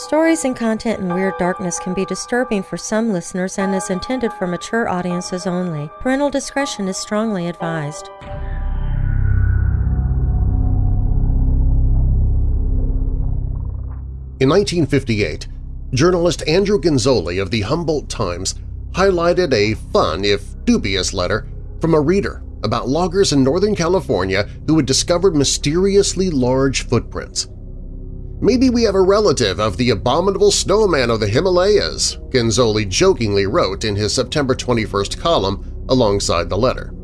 Stories and content in Weird Darkness can be disturbing for some listeners and is intended for mature audiences only. Parental discretion is strongly advised. In 1958, journalist Andrew Genzoli of the Humboldt Times highlighted a fun, if dubious, letter from a reader about loggers in Northern California who had discovered mysteriously large footprints. Maybe we have a relative of the abominable snowman of the Himalayas, Genzoli jokingly wrote in his September 21st column alongside the letter.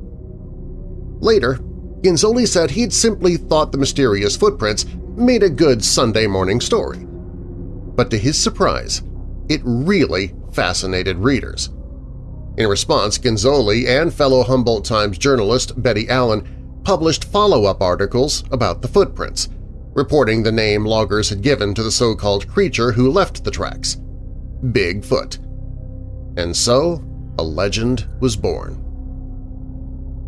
Later, Genzoli said he'd simply thought the mysterious footprints made a good Sunday morning story. But to his surprise, it really fascinated readers. In response, Genzoli and fellow Humboldt Times journalist Betty Allen published follow-up articles about the footprints, reporting the name loggers had given to the so-called creature who left the tracks – Bigfoot. And so a legend was born.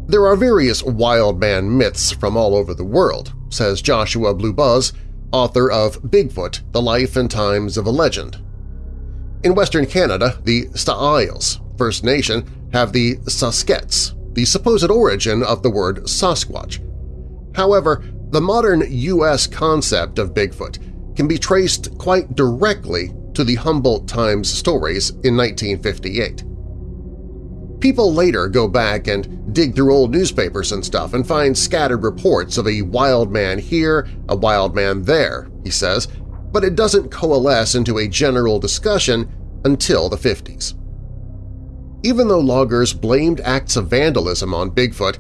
There are various wild man myths from all over the world, says Joshua Blu Buhs, author of Bigfoot, The Life and Times of a Legend. In Western Canada, the Sts'ailes, First Nation, have the Sasq'ets, the supposed origin of the word Sasquatch. However, the modern U.S. concept of Bigfoot can be traced quite directly to the Humboldt Times stories in 1958. People later go back and dig through old newspapers and stuff and find scattered reports of a wild man here, a wild man there, he says, but it doesn't coalesce into a general discussion until the 50s. Even though loggers blamed acts of vandalism on Bigfoot,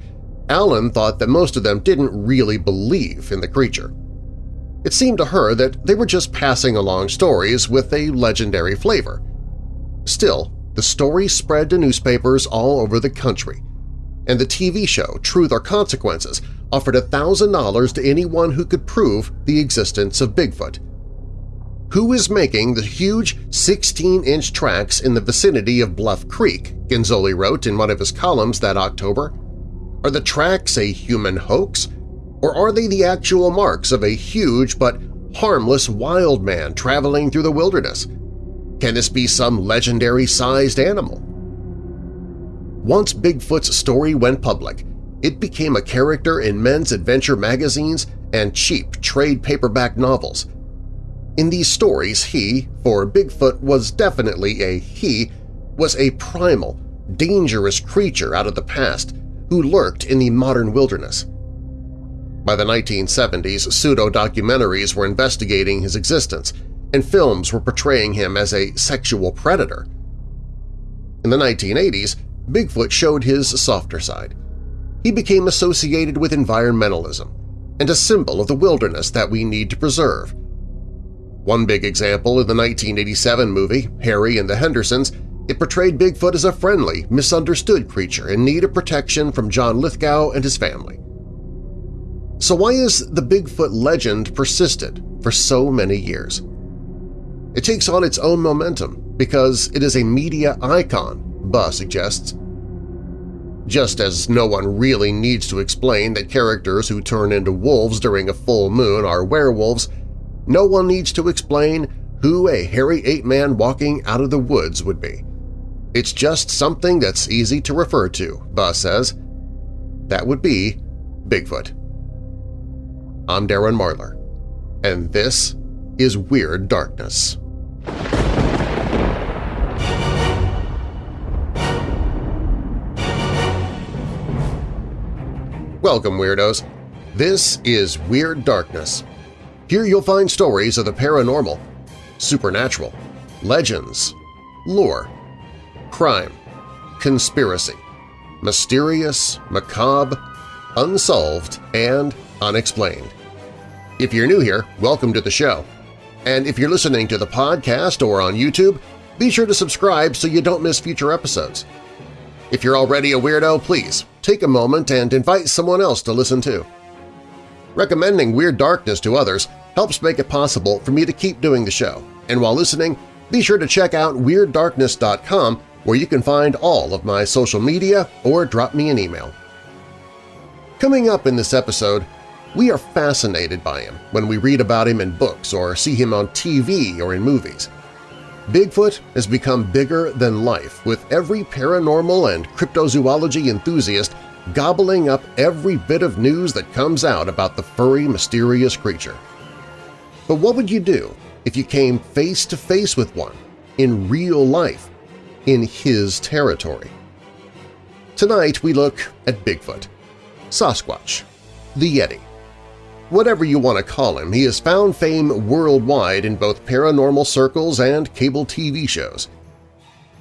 Allen thought that most of them didn't really believe in the creature. It seemed to her that they were just passing along stories with a legendary flavor. Still, the story spread to newspapers all over the country, and the TV show Truth or Consequences offered $1,000 to anyone who could prove the existence of Bigfoot. Who is making the huge 16-inch tracks in the vicinity of Bluff Creek, Genzoli wrote in one of his columns that October. Are the tracks a human hoax, or are they the actual marks of a huge but harmless wild man traveling through the wilderness? Can this be some legendary-sized animal? Once Bigfoot's story went public, it became a character in men's adventure magazines and cheap trade paperback novels. In these stories, he, for Bigfoot was definitely a he, was a primal, dangerous creature out of the past who lurked in the modern wilderness. By the 1970s, pseudo-documentaries were investigating his existence, and films were portraying him as a sexual predator. In the 1980s, Bigfoot showed his softer side. He became associated with environmentalism and a symbol of the wilderness that we need to preserve. One big example in the 1987 movie, Harry and the Hendersons, it portrayed Bigfoot as a friendly, misunderstood creature in need of protection from John Lithgow and his family. So why has the Bigfoot legend persisted for so many years? It takes on its own momentum because it is a media icon, Buhs suggests. Just as no one really needs to explain that characters who turn into wolves during a full moon are werewolves, no one needs to explain who a hairy ape-man walking out of the woods would be. It's just something that's easy to refer to, Buhs says. That would be Bigfoot. I'm Darren Marlar, and this is Weird Darkness. Welcome, Weirdos! This is Weird Darkness. Here you'll find stories of the paranormal, supernatural, legends, lore, crime, conspiracy, mysterious, macabre, unsolved, and unexplained. If you're new here, welcome to the show. And if you're listening to the podcast or on YouTube, be sure to subscribe so you don't miss future episodes. If you're already a weirdo, please take a moment and invite someone else to listen too. Recommending Weird Darkness to others helps make it possible for me to keep doing the show, and while listening, be sure to check out WeirdDarkness.com where you can find all of my social media or drop me an email. Coming up in this episode, We are fascinated by him when we read about him in books or see him on TV or in movies. Bigfoot has become bigger than life, with every paranormal and cryptozoology enthusiast gobbling up every bit of news that comes out about the furry, mysterious creature. But what would you do if you came face to face with one, in real life, in his territory? Tonight we look at Bigfoot, Sasquatch, the Yeti. Whatever you want to call him, he has found fame worldwide in both paranormal circles and cable TV shows.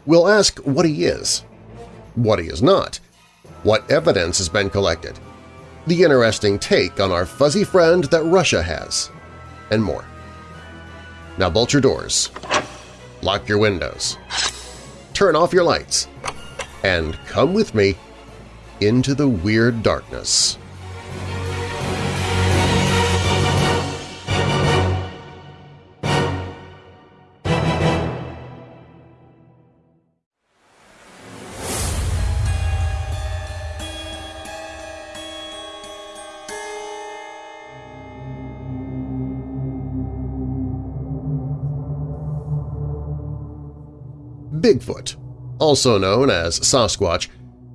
We'll ask what he is, what he is not, what evidence has been collected, the interesting take on our fuzzy friend that Russia has, and more. Now bolt your doors, lock your windows, turn off your lights, and come with me into the Weird Darkness. Bigfoot, also known as Sasquatch,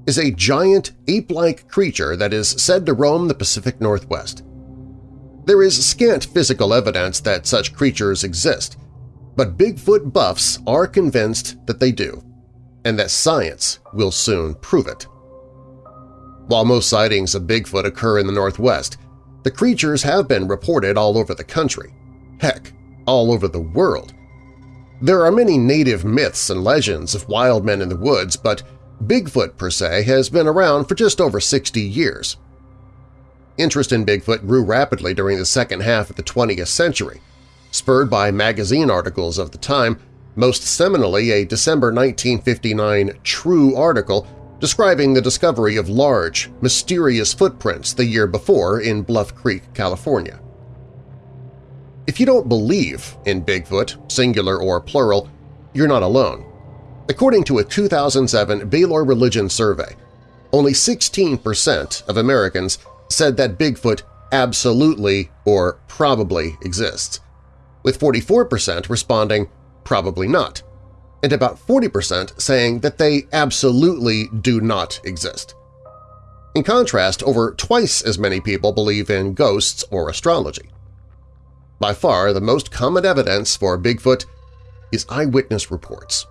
is a giant ape-like creature that is said to roam the Pacific Northwest. There is scant physical evidence that such creatures exist, but Bigfoot buffs are convinced that they do, and that science will soon prove it. While most sightings of Bigfoot occur in the Northwest, the creatures have been reported all over the country, heck, all over the world. There are many native myths and legends of wild men in the woods, but Bigfoot per se has been around for just over 60 years. Interest in Bigfoot grew rapidly during the second half of the 20th century, spurred by magazine articles of the time, most seminally a December 1959 True article describing the discovery of large, mysterious footprints the year before in Bluff Creek, California. If you don't believe in Bigfoot, singular or plural, you're not alone. According to a 2007 Baylor Religion survey, only 16% of Americans said that Bigfoot absolutely or probably exists, with 44% responding probably not, and about 40% saying that they absolutely do not exist. In contrast, over twice as many people believe in ghosts or astrology. By far, the most common evidence for Bigfoot is eyewitness reports.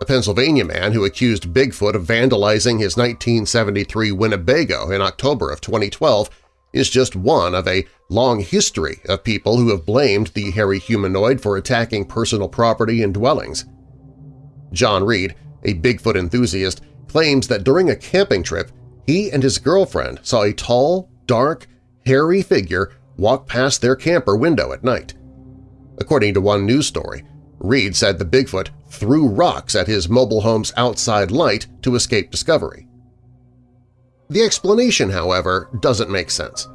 A Pennsylvania man who accused Bigfoot of vandalizing his 1973 Winnebago in October of 2012 is just one of a long history of people who have blamed the hairy humanoid for attacking personal property and dwellings. John Reed, a Bigfoot enthusiast, claims that during a camping trip he and his girlfriend saw a tall, dark, hairy figure walk past their camper window at night. According to one news story, Reed said the Bigfoot threw rocks at his mobile home's outside light to escape discovery. The explanation, however, doesn't make sense.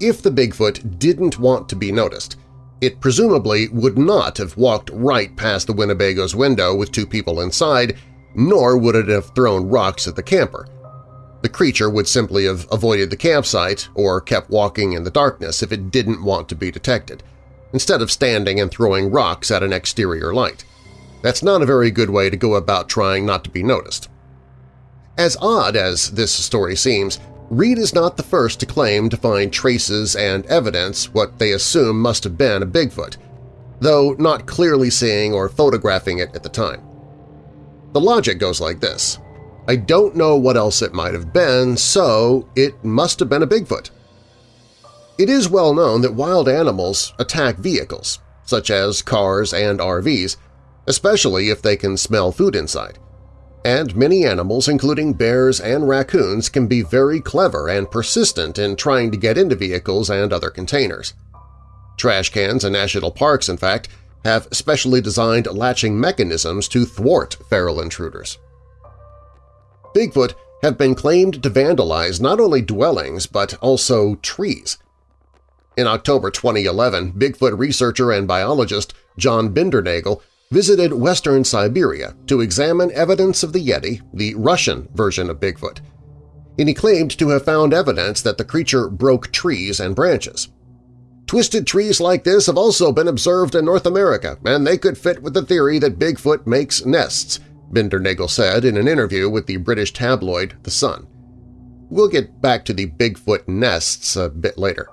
If the Bigfoot didn't want to be noticed, it presumably would not have walked right past the Winnebago's window with two people inside, nor would it have thrown rocks at the camper, the creature would simply have avoided the campsite or kept walking in the darkness if it didn't want to be detected, instead of standing and throwing rocks at an exterior light. That's not a very good way to go about trying not to be noticed. As odd as this story seems, Reed is not the first to claim to find traces and evidence what they assume must have been a Bigfoot, though not clearly seeing or photographing it at the time. The logic goes like this. I don't know what else it might have been, so it must have been a Bigfoot. It is well known that wild animals attack vehicles, such as cars and RVs, especially if they can smell food inside. And many animals, including bears and raccoons, can be very clever and persistent in trying to get into vehicles and other containers. Trash cans and national parks, in fact, have specially designed latching mechanisms to thwart feral intruders. Bigfoot have been claimed to vandalize not only dwellings but also trees. In October 2011, Bigfoot researcher and biologist John Bindernagel visited western Siberia to examine evidence of the Yeti, the Russian version of Bigfoot. and he claimed to have found evidence that the creature broke trees and branches. Twisted trees like this have also been observed in North America, and they could fit with the theory that Bigfoot makes nests, Bindernagel said in an interview with the British tabloid The Sun. We'll get back to the Bigfoot nests a bit later.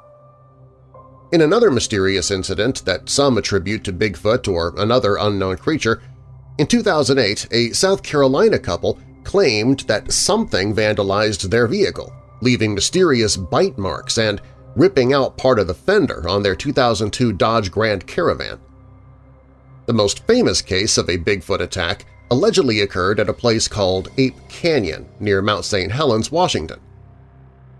In another mysterious incident that some attribute to Bigfoot or another unknown creature, in 2008 a South Carolina couple claimed that something vandalized their vehicle, leaving mysterious bite marks and ripping out part of the fender on their 2002 Dodge Grand Caravan. The most famous case of a Bigfoot attack allegedly occurred at a place called Ape Canyon near Mount St. Helens, Washington.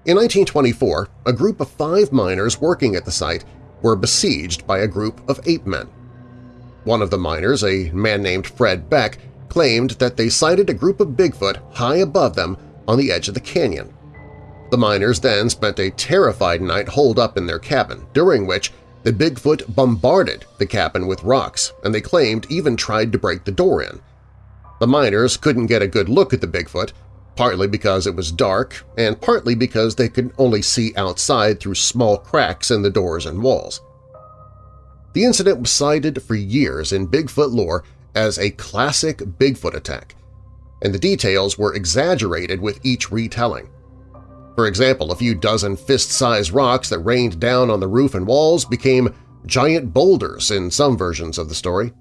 In 1924, a group of five miners working at the site were besieged by a group of ape men. One of the miners, a man named Fred Beck, claimed that they sighted a group of Bigfoot high above them on the edge of the canyon. The miners then spent a terrified night holed up in their cabin, during which the Bigfoot bombarded the cabin with rocks, and they claimed even tried to break the door in. The miners couldn't get a good look at the Bigfoot, partly because it was dark and partly because they could only see outside through small cracks in the doors and walls. The incident was cited for years in Bigfoot lore as a classic Bigfoot attack, and the details were exaggerated with each retelling. For example, a few dozen fist-sized rocks that rained down on the roof and walls became giant boulders in some versions of the story.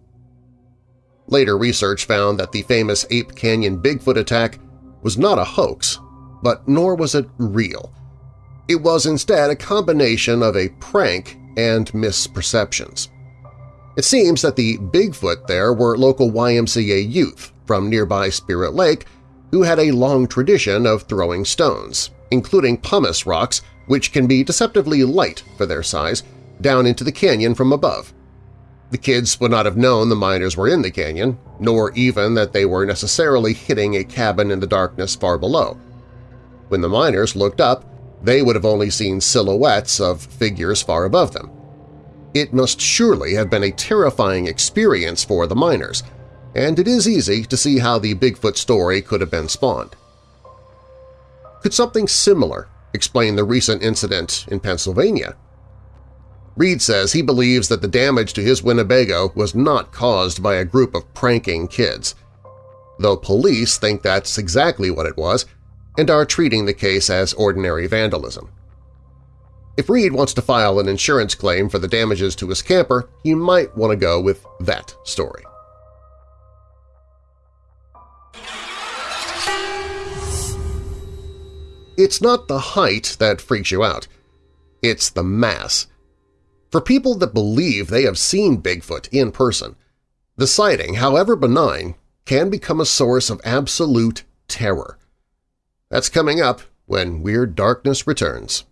Later research found that the famous Ape Canyon Bigfoot attack was not a hoax, but nor was it real. It was instead a combination of a prank and misperceptions. It seems that the Bigfoot there were local YMCA youth from nearby Spirit Lake who had a long tradition of throwing stones, including pumice rocks, which can be deceptively light for their size, down into the canyon from above. The kids would not have known the miners were in the canyon, nor even that they were necessarily hitting a cabin in the darkness far below. When the miners looked up, they would have only seen silhouettes of figures far above them. It must surely have been a terrifying experience for the miners, and it is easy to see how the Bigfoot story could have been spawned. Could something similar explain the recent incident in Pennsylvania? Reed says he believes that the damage to his Winnebago was not caused by a group of pranking kids, though police think that's exactly what it was and are treating the case as ordinary vandalism. If Reed wants to file an insurance claim for the damages to his camper, he might want to go with that story. It's not the height that freaks you out. It's the mass. For people that believe they have seen Bigfoot in person, the sighting, however benign, can become a source of absolute terror. That's coming up when Weird Darkness returns.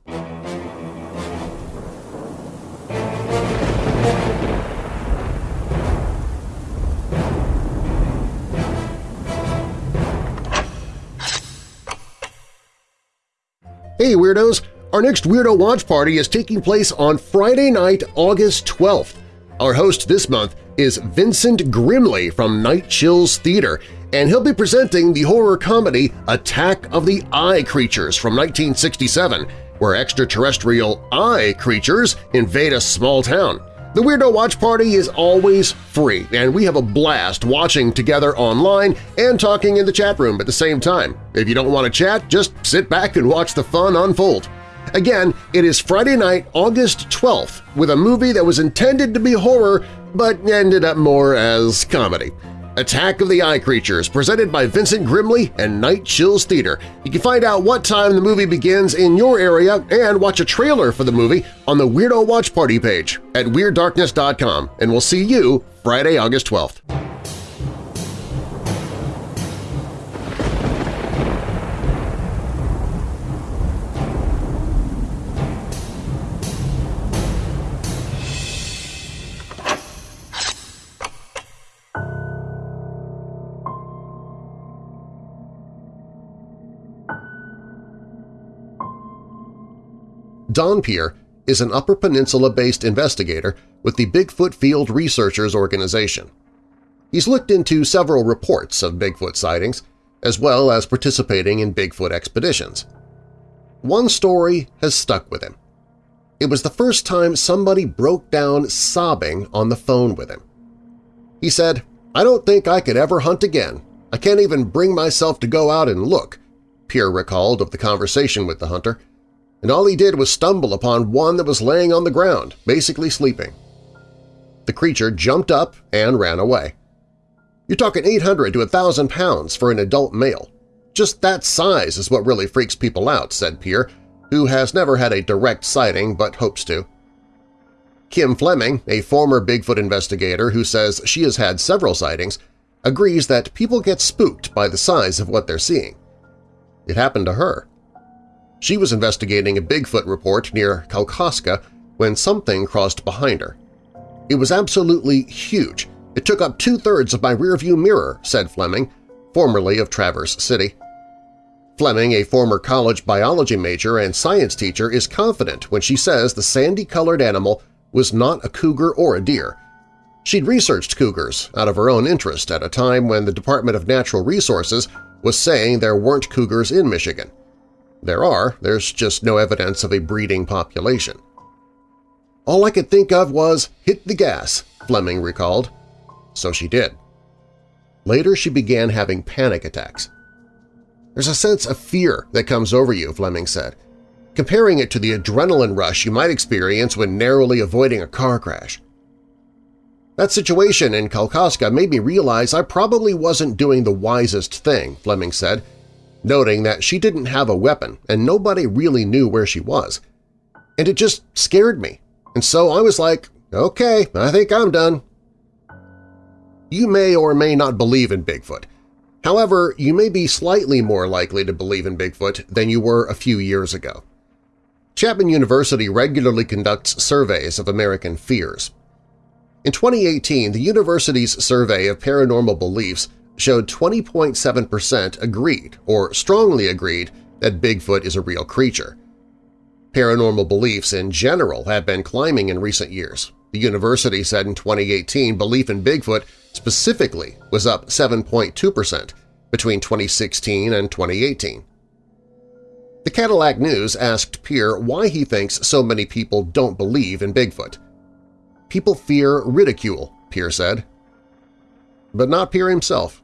Hey Weirdos! Our next Weirdo Watch Party is taking place on Friday night, August 12th. Our host this month is Vincent Grimley from Night Chills Theater, and he'll be presenting the horror comedy Attack of the Eye Creatures from 1967, where extraterrestrial eye creatures invade a small town. The Weirdo Watch Party is always free, and we have a blast watching together online and talking in the chat room at the same time. If you don't want to chat, just sit back and watch the fun unfold. Again, it is Friday night, August 12th, with a movie that was intended to be horror but ended up more as comedy. Attack of the Eye Creatures, presented by Vincent Grimley and Night Chills Theater. You can find out what time the movie begins in your area and watch a trailer for the movie on the Weirdo Watch Party page at WeirdDarkness.com, and we'll see you Friday, August 12th. Don Pierre is an Upper Peninsula-based investigator with the Bigfoot Field Researchers Organization. He's looked into several reports of Bigfoot sightings, as well as participating in Bigfoot expeditions. one story has stuck with him. It was the first time somebody broke down sobbing on the phone with him. He said, I don't think I could ever hunt again. I can't even bring myself to go out and look, Pierre recalled of the conversation with the hunter, and all he did was stumble upon one that was laying on the ground, basically sleeping. The creature jumped up and ran away. You're talking 800 to 1,000 pounds for an adult male. Just that size is what really freaks people out, said Pierre, who has never had a direct sighting but hopes to. Kim Fleming, a former Bigfoot investigator who says she has had several sightings, agrees that people get spooked by the size of what they're seeing. It happened to her. She was investigating a Bigfoot report near Kalkaska when something crossed behind her. It was absolutely huge. It took up two-thirds of my rearview mirror, said Fleming, formerly of Traverse City. Fleming, a former college biology major and science teacher, is confident when she says the sandy-colored animal was not a cougar or a deer. She'd researched cougars out of her own interest at a time when the Department of Natural Resources was saying there weren't cougars in Michigan. There are, there's just no evidence of a breeding population. All I could think of was hit the gas, Fleming recalled. So she did. Later she began having panic attacks. There's a sense of fear that comes over you, Fleming said, comparing it to the adrenaline rush you might experience when narrowly avoiding a car crash. That situation in Kalkaska made me realize I probably wasn't doing the wisest thing, Fleming said, noting that she didn't have a weapon and nobody really knew where she was. And it just scared me, and so I was like, okay, I think I'm done. You may or may not believe in Bigfoot. However, you may be slightly more likely to believe in Bigfoot than you were a few years ago. Chapman University regularly conducts surveys of American fears. In 2018, the university's survey of paranormal beliefs showed 20.7% agreed or strongly agreed that Bigfoot is a real creature. Paranormal beliefs in general have been climbing in recent years. The university said in 2018 belief in Bigfoot specifically was up 7.2% between 2016 and 2018. The Cadillac News asked Pierre why he thinks so many people don't believe in Bigfoot. People fear ridicule, Pierre said. But not Pierre himself.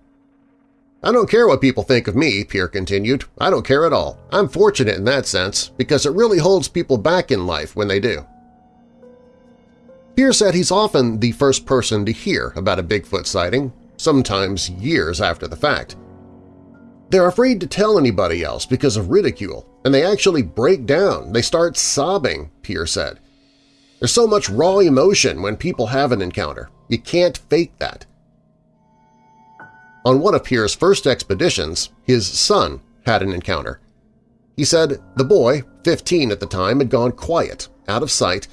I don't care what people think of me, Pierre continued. I don't care at all. I'm fortunate in that sense, because it really holds people back in life when they do. Pierre said he's often the first person to hear about a Bigfoot sighting, sometimes years after the fact. They're afraid to tell anybody else because of ridicule, and they actually break down, they start sobbing, Pierre said. There's so much raw emotion when people have an encounter. You can't fake that. On one of Pierre's first expeditions, his son had an encounter. He said the boy, 15 at the time, had gone quiet, out of sight,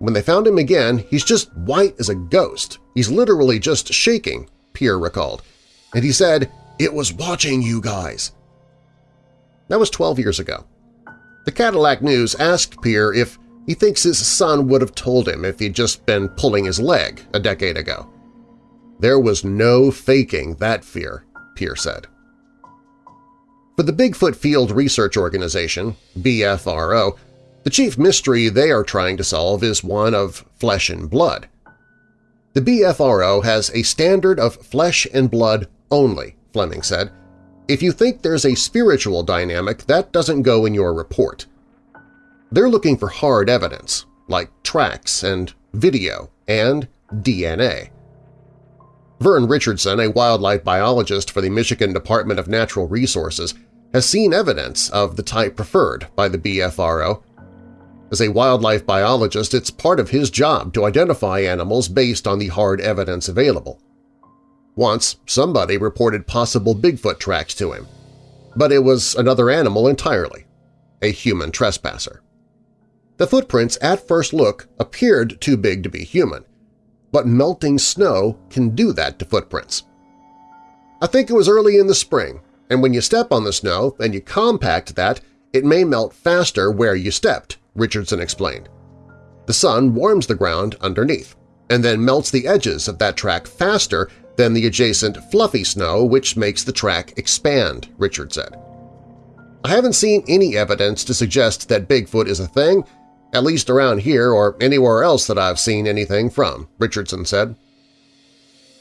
when they found him again, he's just white as a ghost. He's literally just shaking, Pierre recalled. And he said, it was watching you guys. That was 12 years ago. The Cadillac News asked Pierre if he thinks his son would have told him if he'd just been pulling his leg a decade ago. There was no faking that fear, Pierre said. For the Bigfoot Field Research Organization, BFRO, the chief mystery they are trying to solve is one of flesh and blood. The BFRO has a standard of flesh and blood only, Fleming said. If you think there's a spiritual dynamic, that doesn't go in your report. They're looking for hard evidence, like tracks and video and DNA. Vern Richardson, a wildlife biologist for the Michigan Department of Natural Resources, has seen evidence of the type preferred by the BFRO as a wildlife biologist, it's part of his job to identify animals based on the hard evidence available. Once, somebody reported possible Bigfoot tracks to him, but it was another animal entirely, a human trespasser. The footprints at first look appeared too big to be human, but melting snow can do that to footprints. I think it was early in the spring, and when you step on the snow and you compact that, it may melt faster where you stepped, Richardson explained. The sun warms the ground underneath and then melts the edges of that track faster than the adjacent fluffy snow which makes the track expand, Richard said. I haven't seen any evidence to suggest that Bigfoot is a thing, at least around here or anywhere else that I've seen anything from, Richardson said.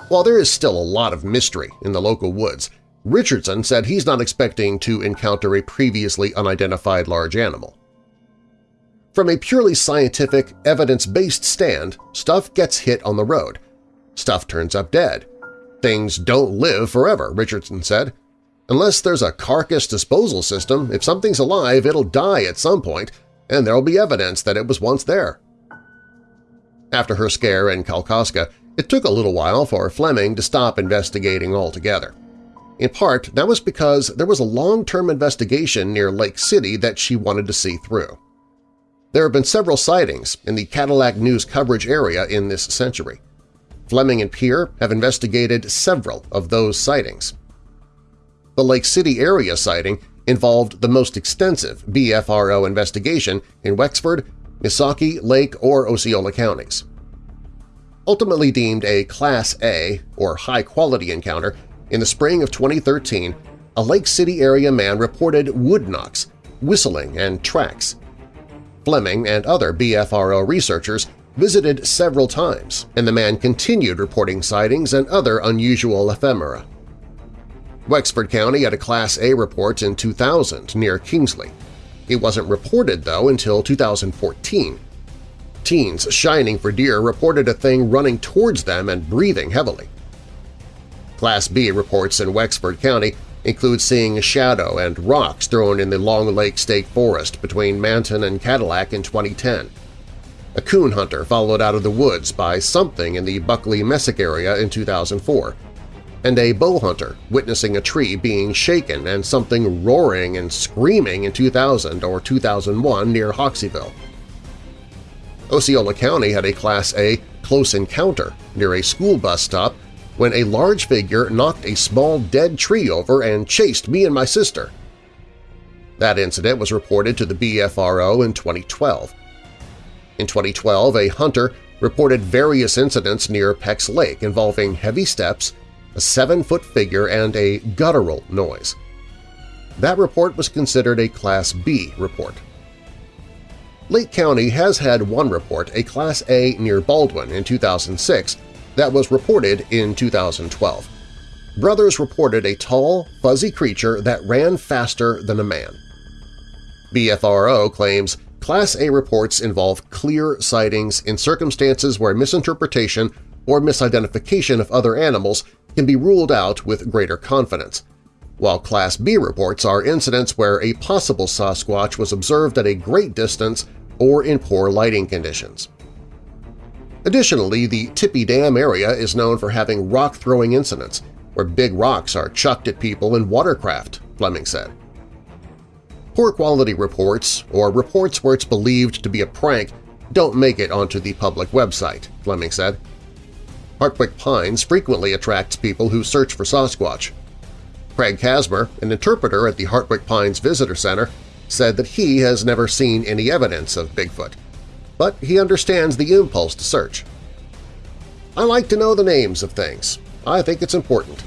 While there is still a lot of mystery in the local woods, Richardson said he's not expecting to encounter a previously unidentified large animal. From a purely scientific, evidence-based stand, stuff gets hit on the road. Stuff turns up dead. Things don't live forever, Richardson said. Unless there's a carcass disposal system, if something's alive, it'll die at some point, and there'll be evidence that it was once there. After her scare in Kalkaska, it took a little while for Fleming to stop investigating altogether. In part, that was because there was a long-term investigation near Lake City that she wanted to see through. There have been several sightings in the Cadillac News coverage area in this century. Fleming and Peer have investigated several of those sightings. The Lake City area sighting involved the most extensive BFRO investigation in Wexford, Missaukee, Lake, or Osceola counties. Ultimately deemed a Class A, or high-quality encounter, in the spring of 2013, a Lake City area man reported wood knocks, whistling, and tracks. Fleming and other BFRO researchers visited several times, and the man continued reporting sightings and other unusual ephemera. Wexford County had a Class A report in 2000 near Kingsley. It wasn't reported, though, until 2014. Teens shining for deer reported a thing running towards them and breathing heavily. Class B reports in Wexford County include seeing a shadow and rocks thrown in the Long Lake State Forest between Manton and Cadillac in 2010. A coon hunter followed out of the woods by something in the Buckley Mesick area in 2004, and a bow hunter witnessing a tree being shaken and something roaring and screaming in 2000 or 2001 near Hoxeyville. Osceola County had a Class A close encounter near a school bus stop when a large figure knocked a small dead tree over and chased me and my sister. That incident was reported to the BFRO in 2012. In 2012, a hunter reported various incidents near Peck's Lake involving heavy steps, a seven-foot figure, and a guttural noise. That report was considered a Class B report. Lake County has had one report, a Class A near Baldwin in 2006, that was reported in 2012. Brothers reported a tall, fuzzy creature that ran faster than a man. BFRO claims Class A reports involve clear sightings in circumstances where misinterpretation or misidentification of other animals can be ruled out with greater confidence, while Class B reports are incidents where a possible Sasquatch was observed at a great distance or in poor lighting conditions. Additionally, the Tippy Dam area is known for having rock-throwing incidents, where big rocks are chucked at people in watercraft, Fleming said. Poor quality reports, or reports where it's believed to be a prank, don't make it onto the public website, Fleming said. Hartwick Pines frequently attracts people who search for Sasquatch. Craig Casmer, an interpreter at the Hartwick Pines Visitor Center, said that he has never seen any evidence of Bigfoot, but he understands the impulse to search. I like to know the names of things. I think it's important.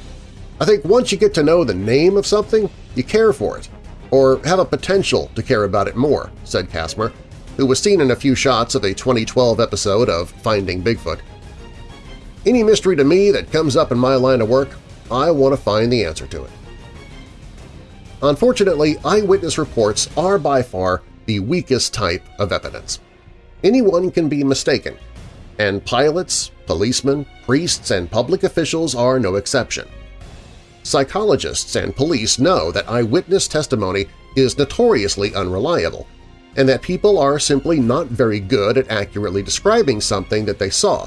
I think once you get to know the name of something, you care for it, or have a potential to care about it more, said Casmer, who was seen in a few shots of a 2012 episode of Finding Bigfoot. Any mystery to me that comes up in my line of work, I want to find the answer to it. Unfortunately, eyewitness reports are by far the weakest type of evidence. Anyone can be mistaken, and pilots, policemen, priests, and public officials are no exception. Psychologists and police know that eyewitness testimony is notoriously unreliable, and that people are simply not very good at accurately describing something that they saw,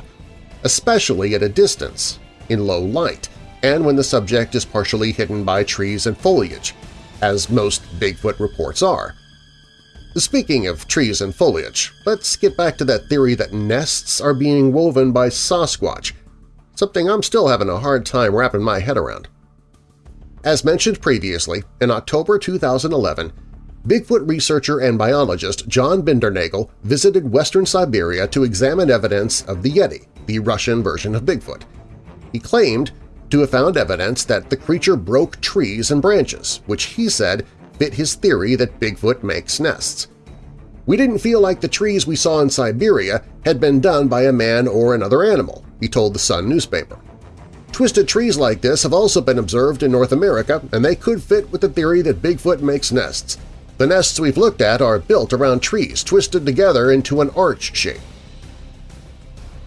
especially at a distance, in low light, and when the subject is partially hidden by trees and foliage, as most Bigfoot reports are. Speaking of trees and foliage, let's get back to that theory that nests are being woven by Sasquatch, something I'm still having a hard time wrapping my head around. As mentioned previously, in October 2011, Bigfoot researcher and biologist John Bindernagel visited western Siberia to examine evidence of the Yeti, the Russian version of Bigfoot. He claimed to have found evidence that the creature broke trees and branches, which he said fit his theory that Bigfoot makes nests. We didn't feel like the trees we saw in Siberia had been done by a man or another animal, he told the Sun newspaper. Twisted trees like this have also been observed in North America, and they could fit with the theory that Bigfoot makes nests. The nests we've looked at are built around trees twisted together into an arch shape.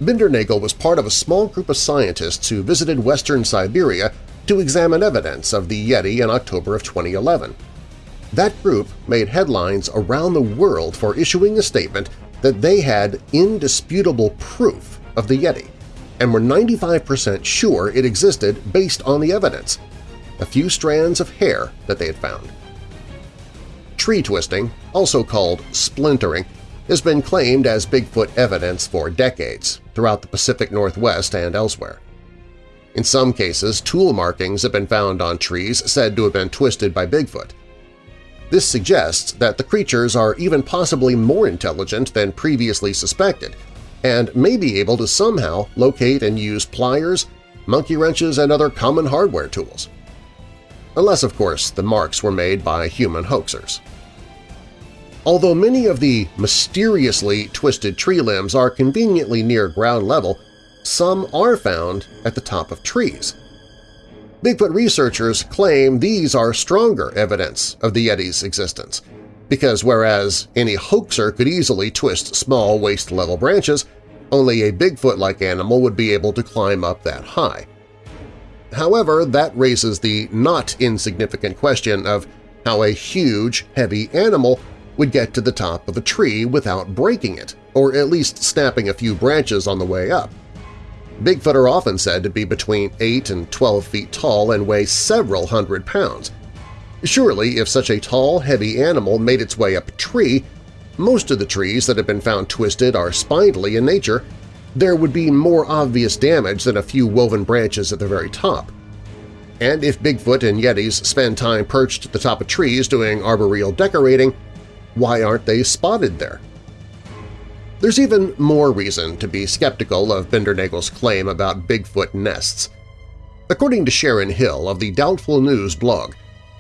Bindernagel was part of a small group of scientists who visited western Siberia to examine evidence of the Yeti in October of 2011. That group made headlines around the world for issuing a statement that they had indisputable proof of the Yeti and were 95% sure it existed based on the evidence, a few strands of hair that they had found. Tree twisting, also called splintering, has been claimed as Bigfoot evidence for decades throughout the Pacific Northwest and elsewhere. In some cases, tool markings have been found on trees said to have been twisted by Bigfoot. This suggests that the creatures are even possibly more intelligent than previously suspected and may be able to somehow locate and use pliers, monkey wrenches, and other common hardware tools. Unless, of course, the marks were made by human hoaxers. Although many of the mysteriously twisted tree limbs are conveniently near ground level, some are found at the top of trees. Bigfoot researchers claim these are stronger evidence of the Yeti's existence, because whereas any hoaxer could easily twist small waist-level branches, only a Bigfoot-like animal would be able to climb up that high. However, that raises the not insignificant question of how a huge, heavy animal would get to the top of a tree without breaking it, or at least snapping a few branches on the way up. Bigfoot are often said to be between 8 and 12 feet tall and weigh several hundred pounds. Surely, if such a tall, heavy animal made its way up a tree, most of the trees that have been found twisted are spindly in nature, there would be more obvious damage than a few woven branches at the very top. And if Bigfoot and Yetis spend time perched at the top of trees doing arboreal decorating, why aren't they spotted there? There's even more reason to be skeptical of Bindernagel's claim about Bigfoot nests. According to Sharon Hill of the Doubtful News blog,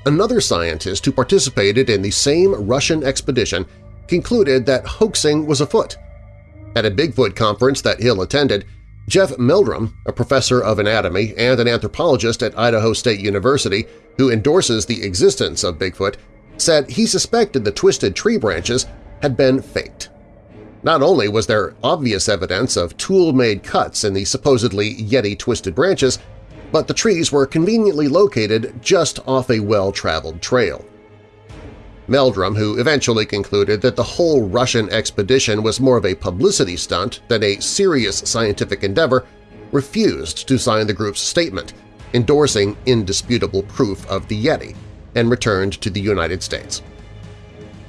another scientist who participated in the same Russian expedition concluded that hoaxing was afoot. At a Bigfoot conference that Hill attended, Jeff Meldrum, a professor of anatomy and an anthropologist at Idaho State University who endorses the existence of Bigfoot, said he suspected the twisted tree branches had been faked. Not only was there obvious evidence of tool-made cuts in the supposedly Yeti-twisted branches, but the trees were conveniently located just off a well-traveled trail. Meldrum, who eventually concluded that the whole Russian expedition was more of a publicity stunt than a serious scientific endeavor, refused to sign the group's statement endorsing indisputable proof of the Yeti and returned to the United States.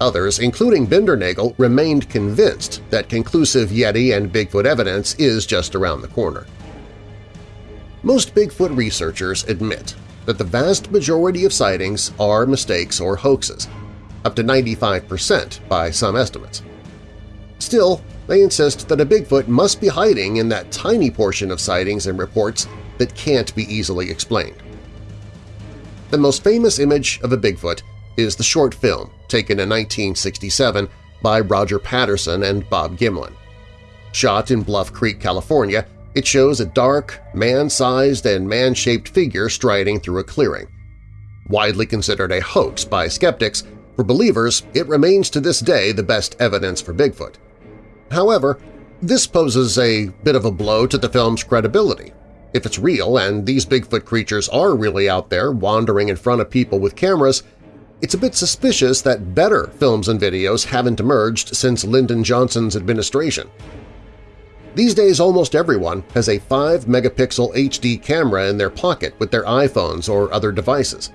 Others, including Bindernagel, remained convinced that conclusive Yeti and Bigfoot evidence is just around the corner. Most Bigfoot researchers admit that the vast majority of sightings are mistakes or hoaxes, up to 95% by some estimates. Still, they insist that a Bigfoot must be hiding in that tiny portion of sightings and reports that can't be easily explained. The most famous image of a Bigfoot is the short film taken in 1967 by Roger Patterson and Bob Gimlin. Shot in Bluff Creek, California, it shows a dark, man-sized and man-shaped figure striding through a clearing. Widely considered a hoax by skeptics, for believers it remains to this day the best evidence for Bigfoot. However, this poses a bit of a blow to the film's credibility. If it's real and these Bigfoot creatures are really out there wandering in front of people with cameras, it's a bit suspicious that better films and videos haven't emerged since Lyndon Johnson's administration. These days almost everyone has a 5-megapixel HD camera in their pocket with their iPhones or other devices.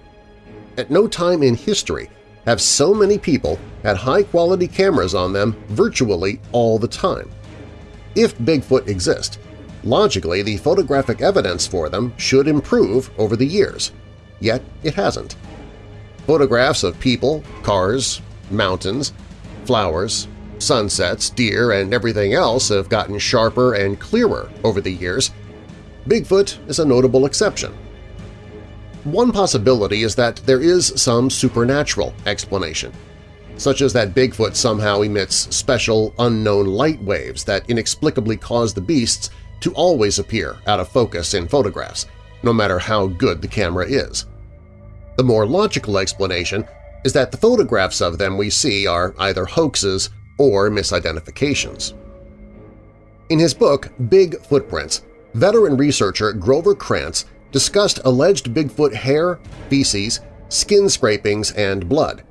At no time in history have so many people had high-quality cameras on them virtually all the time. If Bigfoot exist, logically the photographic evidence for them should improve over the years, yet it hasn't. Photographs of people, cars, mountains, flowers, sunsets, deer, and everything else have gotten sharper and clearer over the years. Bigfoot is a notable exception. One possibility is that there is some supernatural explanation, such as that Bigfoot somehow emits special unknown light waves that inexplicably cause the beasts to always appear out of focus in photographs, no matter how good the camera is. The more logical explanation is that the photographs of them we see are either hoaxes or misidentifications. In his book Big Footprints, veteran researcher Grover Krantz discussed alleged Bigfoot hair, feces, skin scrapings, and blood.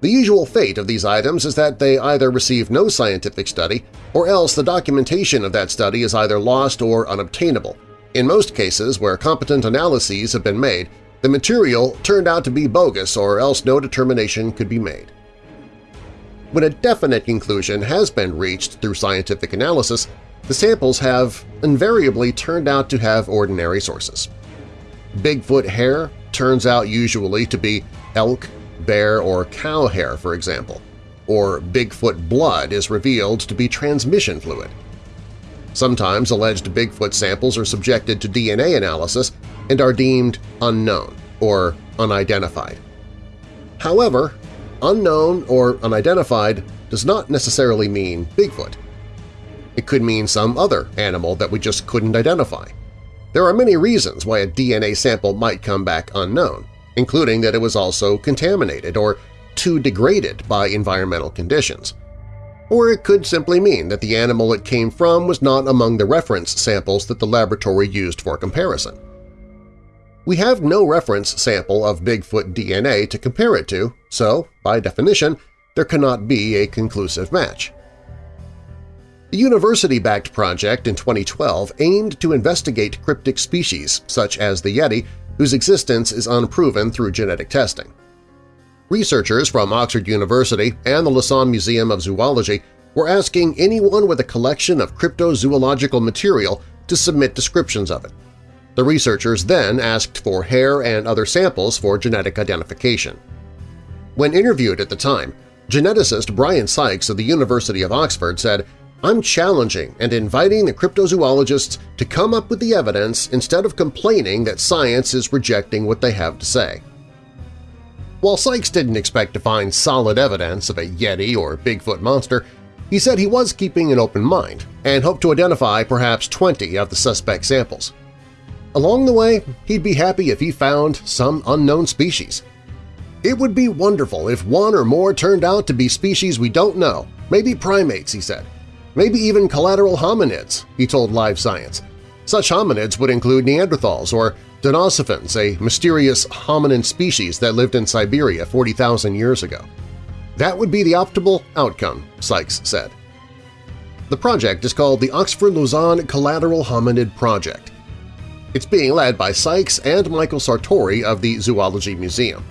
The usual fate of these items is that they either receive no scientific study or else the documentation of that study is either lost or unobtainable. In most cases where competent analyses have been made, the material turned out to be bogus or else no determination could be made. When a definite conclusion has been reached through scientific analysis, the samples have invariably turned out to have ordinary sources. Bigfoot hair turns out usually to be elk, bear, or cow hair, for example, or Bigfoot blood is revealed to be transmission fluid. Sometimes alleged Bigfoot samples are subjected to DNA analysis and are deemed unknown or unidentified. However, unknown or unidentified does not necessarily mean Bigfoot. It could mean some other animal that we just couldn't identify. There are many reasons why a DNA sample might come back unknown, including that it was also contaminated or too degraded by environmental conditions. Or it could simply mean that the animal it came from was not among the reference samples that the laboratory used for comparison. We have no reference sample of Bigfoot DNA to compare it to, so, by definition, there cannot be a conclusive match. The university-backed project in 2012 aimed to investigate cryptic species, such as the Yeti, whose existence is unproven through genetic testing. Researchers from Oxford University and the Lausanne Museum of Zoology were asking anyone with a collection of cryptozoological material to submit descriptions of it. The researchers then asked for hair and other samples for genetic identification. When interviewed at the time, geneticist Brian Sykes of the University of Oxford said I'm challenging and inviting the cryptozoologists to come up with the evidence instead of complaining that science is rejecting what they have to say. While Sykes didn't expect to find solid evidence of a Yeti or Bigfoot monster, he said he was keeping an open mind and hoped to identify perhaps 20 of the suspect samples. Along the way, he'd be happy if he found some unknown species. It would be wonderful if one or more turned out to be species we don't know, maybe primates, he said maybe even collateral hominids, he told Live Science. Such hominids would include Neanderthals or Denisovans, a mysterious hominin species that lived in Siberia 40,000 years ago. That would be the optimal outcome, Sykes said. The project is called the Oxford-Lausanne Collateral Hominid Project. It's being led by Sykes and Michael Sartori of the Zoology Museum.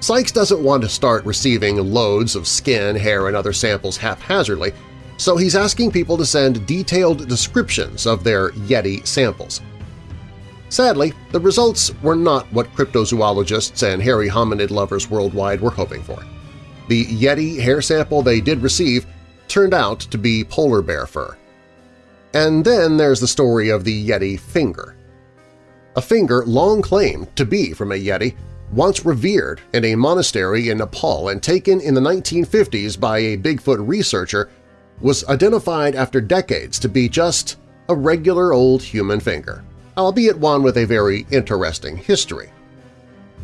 Sykes doesn't want to start receiving loads of skin, hair, and other samples haphazardly, so he's asking people to send detailed descriptions of their Yeti samples. Sadly, the results were not what cryptozoologists and hairy hominid lovers worldwide were hoping for. The Yeti hair sample they did receive turned out to be polar bear fur. And then there's the story of the Yeti finger. A finger long claimed to be from a Yeti, once revered in a monastery in Nepal and taken in the 1950s by a Bigfoot researcher was identified after decades to be just a regular old human finger, albeit one with a very interesting history.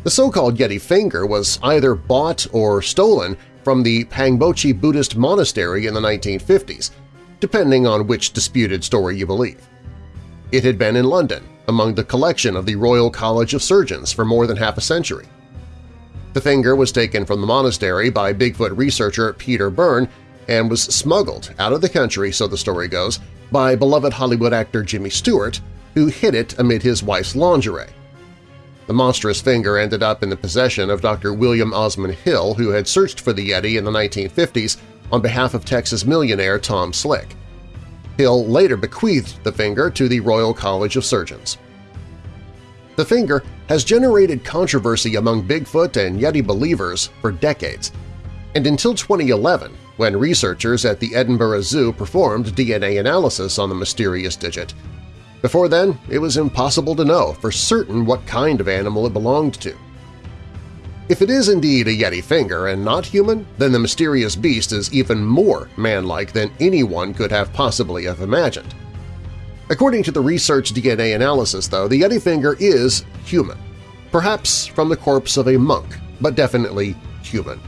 The so-called Yeti finger was either bought or stolen from the Pangboche Buddhist monastery in the 1950s, depending on which disputed story you believe. It had been in London, among the collection of the Royal College of Surgeons for more than half a century. The finger was taken from the monastery by Bigfoot researcher Peter Byrne and was smuggled out of the country, so the story goes, by beloved Hollywood actor Jimmy Stewart, who hid it amid his wife's lingerie. The monstrous finger ended up in the possession of Dr. William Osman Hill, who had searched for the Yeti in the 1950s on behalf of Texas millionaire Tom Slick. Hill later bequeathed the finger to the Royal College of Surgeons. The finger has generated controversy among Bigfoot and Yeti believers for decades, and until 2011 when researchers at the Edinburgh Zoo performed DNA analysis on the mysterious digit. Before then, it was impossible to know for certain what kind of animal it belonged to. If it is indeed a Yeti finger and not human, then the mysterious beast is even more man-like than anyone could have possibly have imagined. According to the research DNA analysis, though, the Yeti finger is human, perhaps from the corpse of a monk, but definitely human.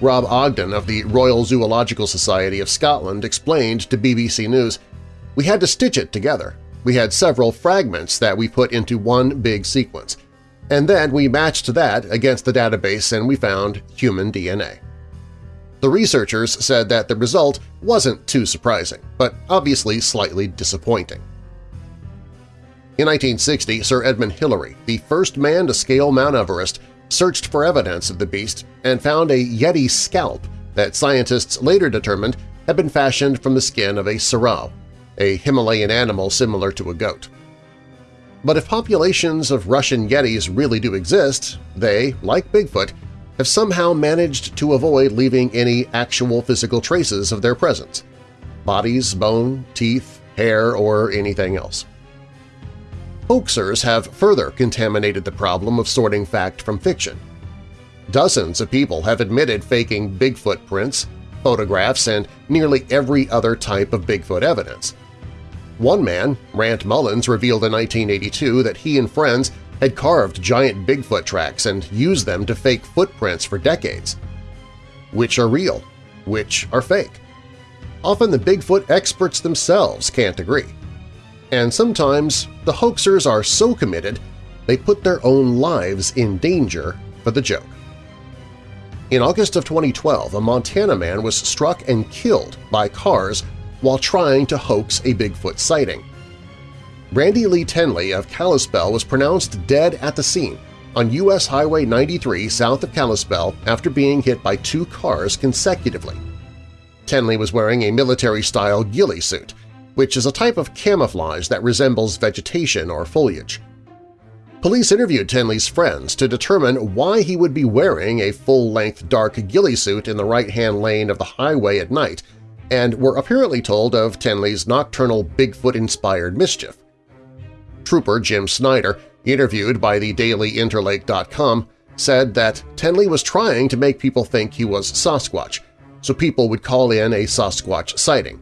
Rob Ogden of the Royal Zoological Society of Scotland explained to BBC News, We had to stitch it together. We had several fragments that we put into one big sequence – and then we matched that against the database and we found human DNA. The researchers said that the result wasn't too surprising, but obviously slightly disappointing. In 1960, Sir Edmund Hillary, the first man to scale Mount Everest, searched for evidence of the beast and found a Yeti scalp that scientists later determined had been fashioned from the skin of a serow, a Himalayan animal similar to a goat. But if populations of Russian Yetis really do exist, they, like Bigfoot, have somehow managed to avoid leaving any actual physical traces of their presence – bodies, bone, teeth, hair, or anything else. Hoaxers have further contaminated the problem of sorting fact from fiction. Dozens of people have admitted faking Bigfoot prints, photographs, and nearly every other type of Bigfoot evidence – one man, Rant Mullins, revealed in 1982 that he and friends had carved giant Bigfoot tracks and used them to fake footprints for decades. Which are real? Which are fake? Often the Bigfoot experts themselves can't agree. And sometimes the hoaxers are so committed they put their own lives in danger for the joke. In August of 2012, a Montana man was struck and killed by cars while trying to hoax a Bigfoot sighting. Randy Lee Tenley of Kalispell was pronounced dead at the scene on U.S. Highway 93 south of Kalispell after being hit by two cars consecutively. Tenley was wearing a military-style ghillie suit, which is a type of camouflage that resembles vegetation or foliage. Police interviewed Tenley's friends to determine why he would be wearing a full-length dark ghillie suit in the right-hand lane of the highway at night and were apparently told of Tenley's nocturnal Bigfoot-inspired mischief. Trooper Jim Snyder, interviewed by the DailyInterlake.com, said that Tenley was trying to make people think he was Sasquatch, so people would call in a Sasquatch sighting.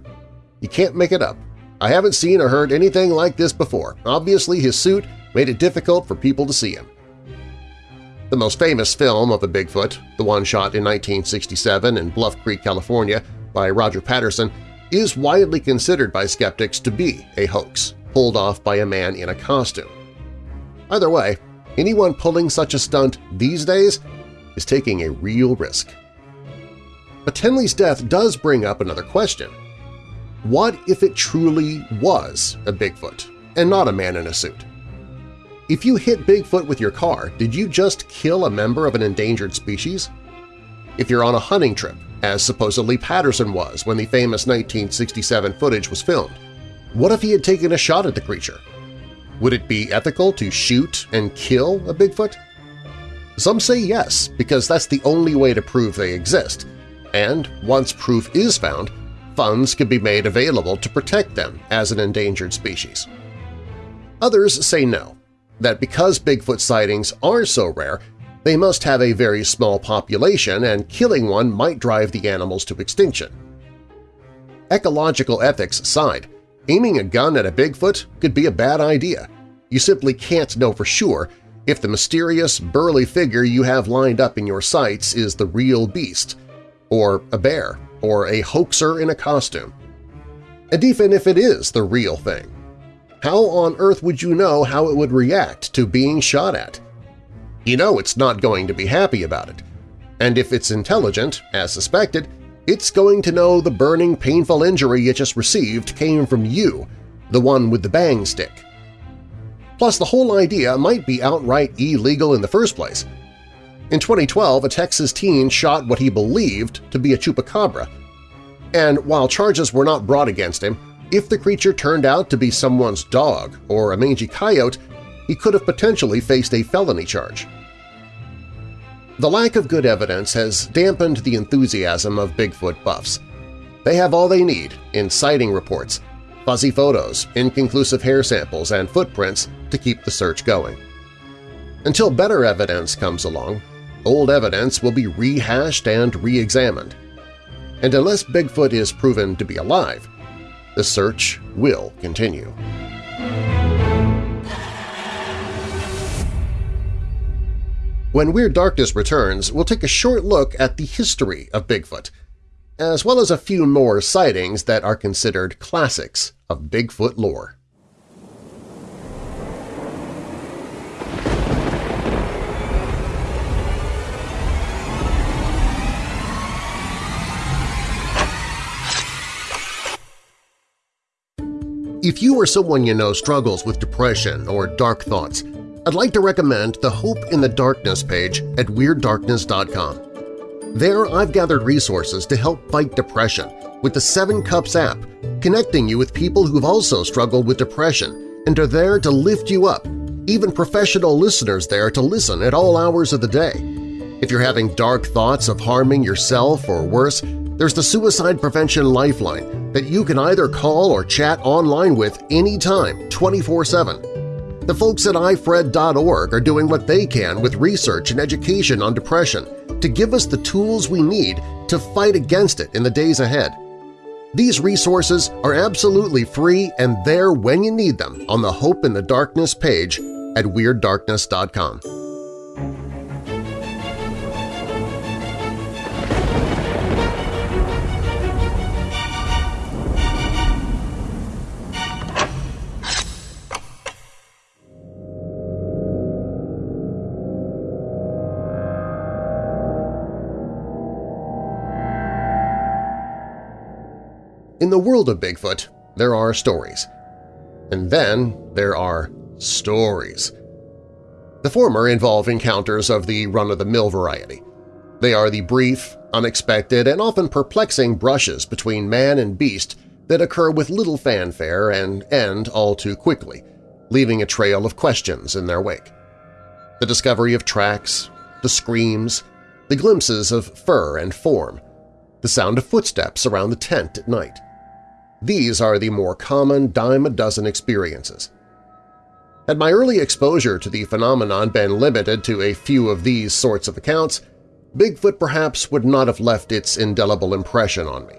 You can't make it up. I haven't seen or heard anything like this before. Obviously his suit made it difficult for people to see him. The most famous film of the Bigfoot, the one shot in 1967 in Bluff Creek, California, by Roger Patterson is widely considered by skeptics to be a hoax pulled off by a man in a costume. Either way, anyone pulling such a stunt these days is taking a real risk. But Tenley's death does bring up another question. What if it truly was a Bigfoot and not a man in a suit? If you hit Bigfoot with your car, did you just kill a member of an endangered species? If you're on a hunting trip as supposedly Patterson was when the famous 1967 footage was filmed. What if he had taken a shot at the creature? Would it be ethical to shoot and kill a Bigfoot? Some say yes, because that's the only way to prove they exist, and once proof is found, funds could be made available to protect them as an endangered species. Others say no, that because Bigfoot sightings are so rare, they must have a very small population and killing one might drive the animals to extinction. Ecological ethics aside, aiming a gun at a Bigfoot could be a bad idea. You simply can't know for sure if the mysterious, burly figure you have lined up in your sights is the real beast, or a bear, or a hoaxer in a costume. And even if it is the real thing, how on earth would you know how it would react to being shot at? you know it's not going to be happy about it. And if it's intelligent, as suspected, it's going to know the burning, painful injury it just received came from you, the one with the bang stick. Plus, the whole idea might be outright illegal in the first place. In 2012, a Texas teen shot what he believed to be a chupacabra, and while charges were not brought against him, if the creature turned out to be someone's dog or a mangy coyote, he could have potentially faced a felony charge. The lack of good evidence has dampened the enthusiasm of Bigfoot buffs. They have all they need in sighting reports, fuzzy photos, inconclusive hair samples, and footprints to keep the search going. Until better evidence comes along, old evidence will be rehashed and re-examined. And unless Bigfoot is proven to be alive, the search will continue. When Weird Darkness returns, we'll take a short look at the history of Bigfoot, as well as a few more sightings that are considered classics of Bigfoot lore. If you or someone you know struggles with depression or dark thoughts, I'd like to recommend the Hope in the Darkness page at WeirdDarkness.com. There I've gathered resources to help fight depression with the Seven Cups app, connecting you with people who've also struggled with depression and are there to lift you up, even professional listeners there to listen at all hours of the day. If you're having dark thoughts of harming yourself or worse, there's the Suicide Prevention Lifeline that you can either call or chat online with anytime, 24-7. The folks at ifred.org are doing what they can with research and education on depression to give us the tools we need to fight against it in the days ahead. These resources are absolutely free and there when you need them on the Hope in the Darkness page at WeirdDarkness.com. In the world of Bigfoot, there are stories. And then there are stories. The former involve encounters of the run-of-the-mill variety. They are the brief, unexpected, and often perplexing brushes between man and beast that occur with little fanfare and end all too quickly, leaving a trail of questions in their wake. The discovery of tracks, the screams, the glimpses of fur and form, the sound of footsteps around the tent at night. These are the more common dime-a-dozen experiences. Had my early exposure to the phenomenon been limited to a few of these sorts of accounts, Bigfoot perhaps would not have left its indelible impression on me.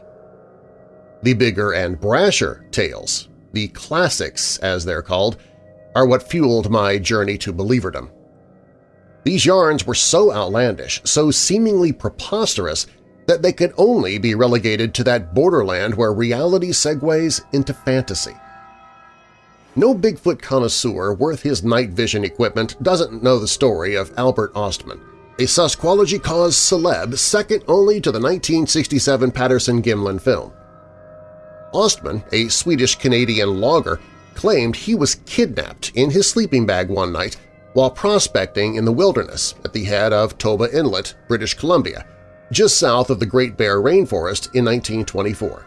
The bigger and brasher tales, the classics as they're called, are what fueled my journey to believerdom. These yarns were so outlandish, so seemingly preposterous that they could only be relegated to that borderland where reality segues into fantasy. No Bigfoot connoisseur worth his night vision equipment doesn't know the story of Albert Ostman, a Sasquology cause celeb second only to the 1967 Patterson-Gimlin film. Ostman, a Swedish-Canadian logger, claimed he was kidnapped in his sleeping bag one night while prospecting in the wilderness at the head of Toba Inlet, British Columbia, just south of the Great Bear Rainforest in 1924.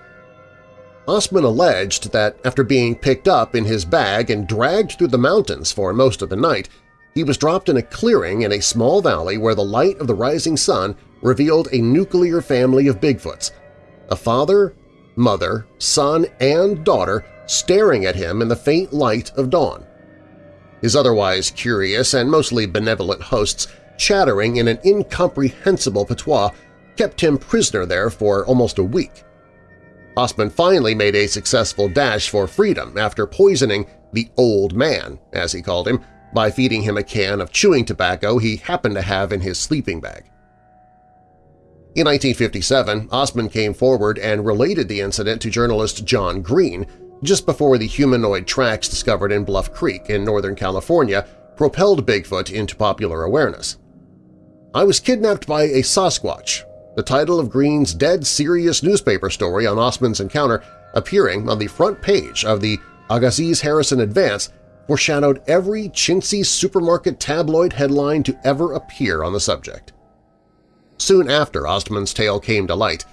Ostman alleged that after being picked up in his bag and dragged through the mountains for most of the night, he was dropped in a clearing in a small valley where the light of the rising sun revealed a nuclear family of Bigfoots, a father, mother, son, and daughter staring at him in the faint light of dawn. His otherwise curious and mostly benevolent hosts chattering in an incomprehensible patois kept him prisoner there for almost a week. Ostman finally made a successful dash for freedom after poisoning the old man, as he called him, by feeding him a can of chewing tobacco he happened to have in his sleeping bag. In 1957, Ostman came forward and related the incident to journalist John Green just before the humanoid tracks discovered in Bluff Creek in Northern California propelled Bigfoot into popular awareness. I was kidnapped by a Sasquatch, the title of Green's dead serious newspaper story on Ostman's encounter appearing on the front page of the Agassiz Harrison Advance foreshadowed every chintzy supermarket tabloid headline to ever appear on the subject. Soon after Ostman's tale came to light,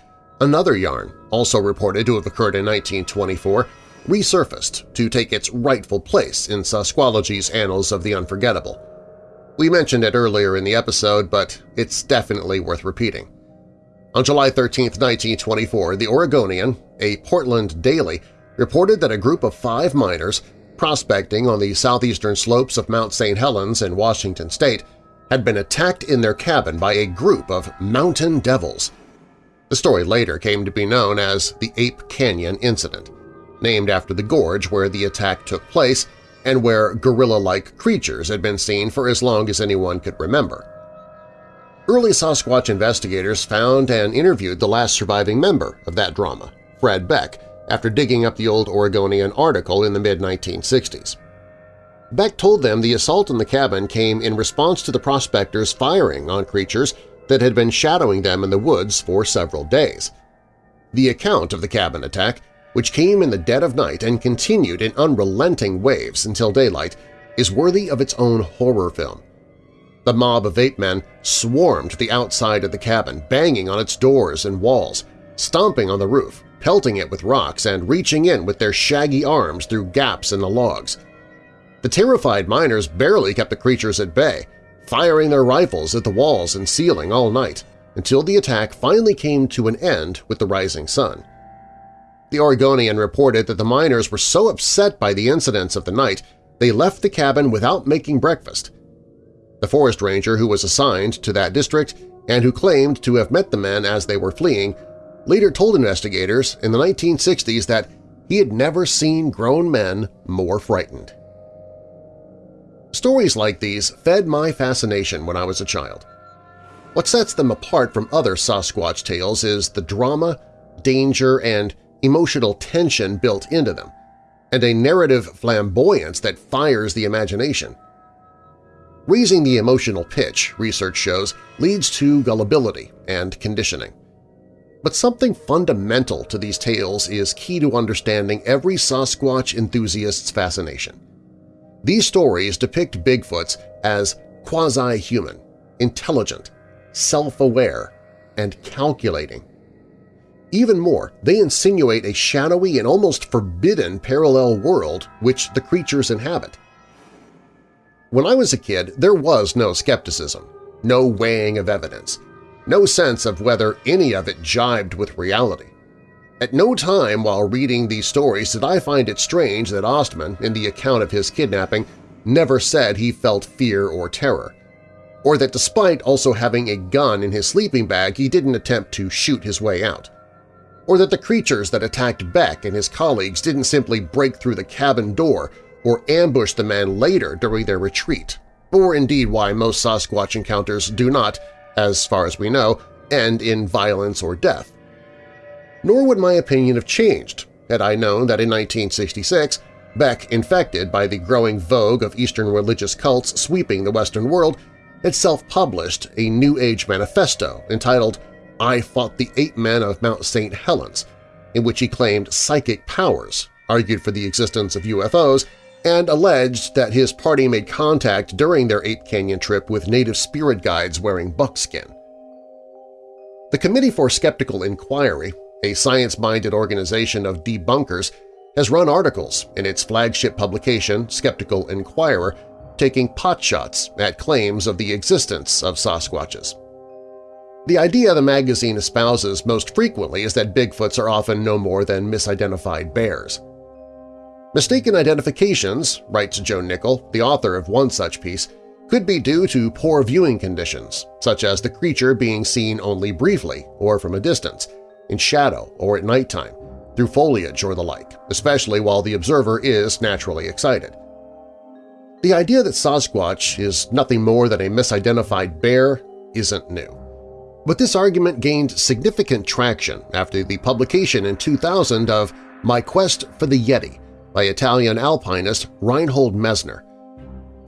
another yarn, also reported to have occurred in 1924, resurfaced to take its rightful place in Sasquology's Annals of the Unforgettable. We mentioned it earlier in the episode, but it's definitely worth repeating. On July 13, 1924, the Oregonian, a Portland daily, reported that a group of five miners prospecting on the southeastern slopes of Mount St. Helens in Washington state had been attacked in their cabin by a group of mountain devils. The story later came to be known as the Ape Canyon Incident, named after the gorge where the attack took place and where gorilla-like creatures had been seen for as long as anyone could remember. Early Sasquatch investigators found and interviewed the last surviving member of that drama, Fred Beck, after digging up the old Oregonian article in the mid-1960s. Beck told them the assault in the cabin came in response to the prospectors firing on creatures that had been shadowing them in the woods for several days. The account of the cabin attack, which came in the dead of night and continued in unrelenting waves until daylight, is worthy of its own horror film. The mob of ape men swarmed the outside of the cabin, banging on its doors and walls, stomping on the roof, pelting it with rocks, and reaching in with their shaggy arms through gaps in the logs. The terrified miners barely kept the creatures at bay, firing their rifles at the walls and ceiling all night, until the attack finally came to an end with the rising sun. The Oregonian reported that the miners were so upset by the incidents of the night they left the cabin without making breakfast. The forest ranger who was assigned to that district and who claimed to have met the men as they were fleeing later told investigators in the 1960s that he had never seen grown men more frightened. Stories like these fed my fascination when I was a child. What sets them apart from other Sasquatch tales is the drama, danger, and emotional tension built into them, and a narrative flamboyance that fires the imagination. Raising the emotional pitch, research shows, leads to gullibility and conditioning. But something fundamental to these tales is key to understanding every Sasquatch enthusiast's fascination. These stories depict Bigfoots as quasi-human, intelligent, self-aware, and calculating. Even more, they insinuate a shadowy and almost forbidden parallel world which the creatures inhabit. When I was a kid, there was no skepticism, no weighing of evidence, no sense of whether any of it jibed with reality. At no time while reading these stories did I find it strange that Ostman, in the account of his kidnapping, never said he felt fear or terror, or that despite also having a gun in his sleeping bag he didn't attempt to shoot his way out, or that the creatures that attacked Beck and his colleagues didn't simply break through the cabin door or ambush the man later during their retreat, or indeed why most Sasquatch encounters do not, as far as we know, end in violence or death nor would my opinion have changed had I known that in 1966 Beck, infected by the growing vogue of Eastern religious cults sweeping the Western world, had self-published a New Age manifesto entitled I Fought the Ape Men of Mount St. Helens, in which he claimed psychic powers, argued for the existence of UFOs, and alleged that his party made contact during their Ape Canyon trip with native spirit guides wearing buckskin. The Committee for Skeptical Inquiry a science-minded organization of debunkers, has run articles in its flagship publication, Skeptical Inquirer, taking potshots at claims of the existence of Sasquatches. The idea the magazine espouses most frequently is that Bigfoots are often no more than misidentified bears. Mistaken identifications, writes Joe Nickell, the author of one such piece, could be due to poor viewing conditions, such as the creature being seen only briefly or from a distance, in shadow or at nighttime, through foliage or the like, especially while the observer is naturally excited. The idea that Sasquatch is nothing more than a misidentified bear isn't new. But this argument gained significant traction after the publication in 2000 of My Quest for the Yeti by Italian alpinist Reinhold Messner,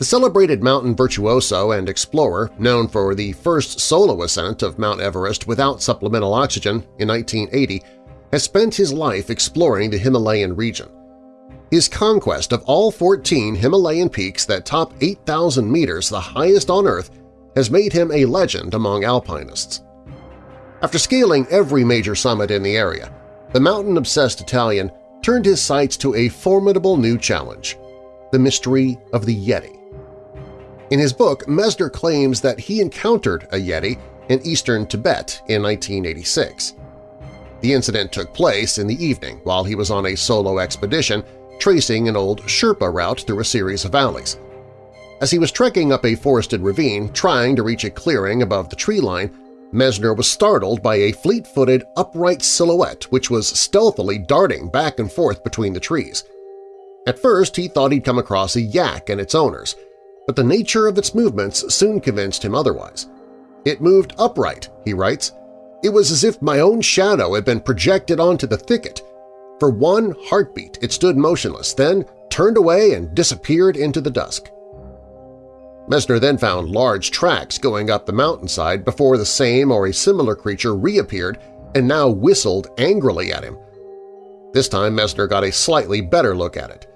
the celebrated mountain virtuoso and explorer, known for the first solo ascent of Mount Everest without supplemental oxygen in 1980, has spent his life exploring the Himalayan region. His conquest of all 14 Himalayan peaks that top 8,000 meters, the highest on Earth, has made him a legend among alpinists. After scaling every major summit in the area, the mountain-obsessed Italian turned his sights to a formidable new challenge – the mystery of the Yeti. In his book, Messner claims that he encountered a Yeti in eastern Tibet in 1986. The incident took place in the evening while he was on a solo expedition tracing an old Sherpa route through a series of valleys. As he was trekking up a forested ravine trying to reach a clearing above the tree line, Messner was startled by a fleet-footed, upright silhouette which was stealthily darting back and forth between the trees. At first he thought he'd come across a yak and its owners, but the nature of its movements soon convinced him otherwise. It moved upright, he writes. It was as if my own shadow had been projected onto the thicket. For one heartbeat it stood motionless, then turned away and disappeared into the dusk. Messner then found large tracks going up the mountainside before the same or a similar creature reappeared and now whistled angrily at him. This time Messner got a slightly better look at it.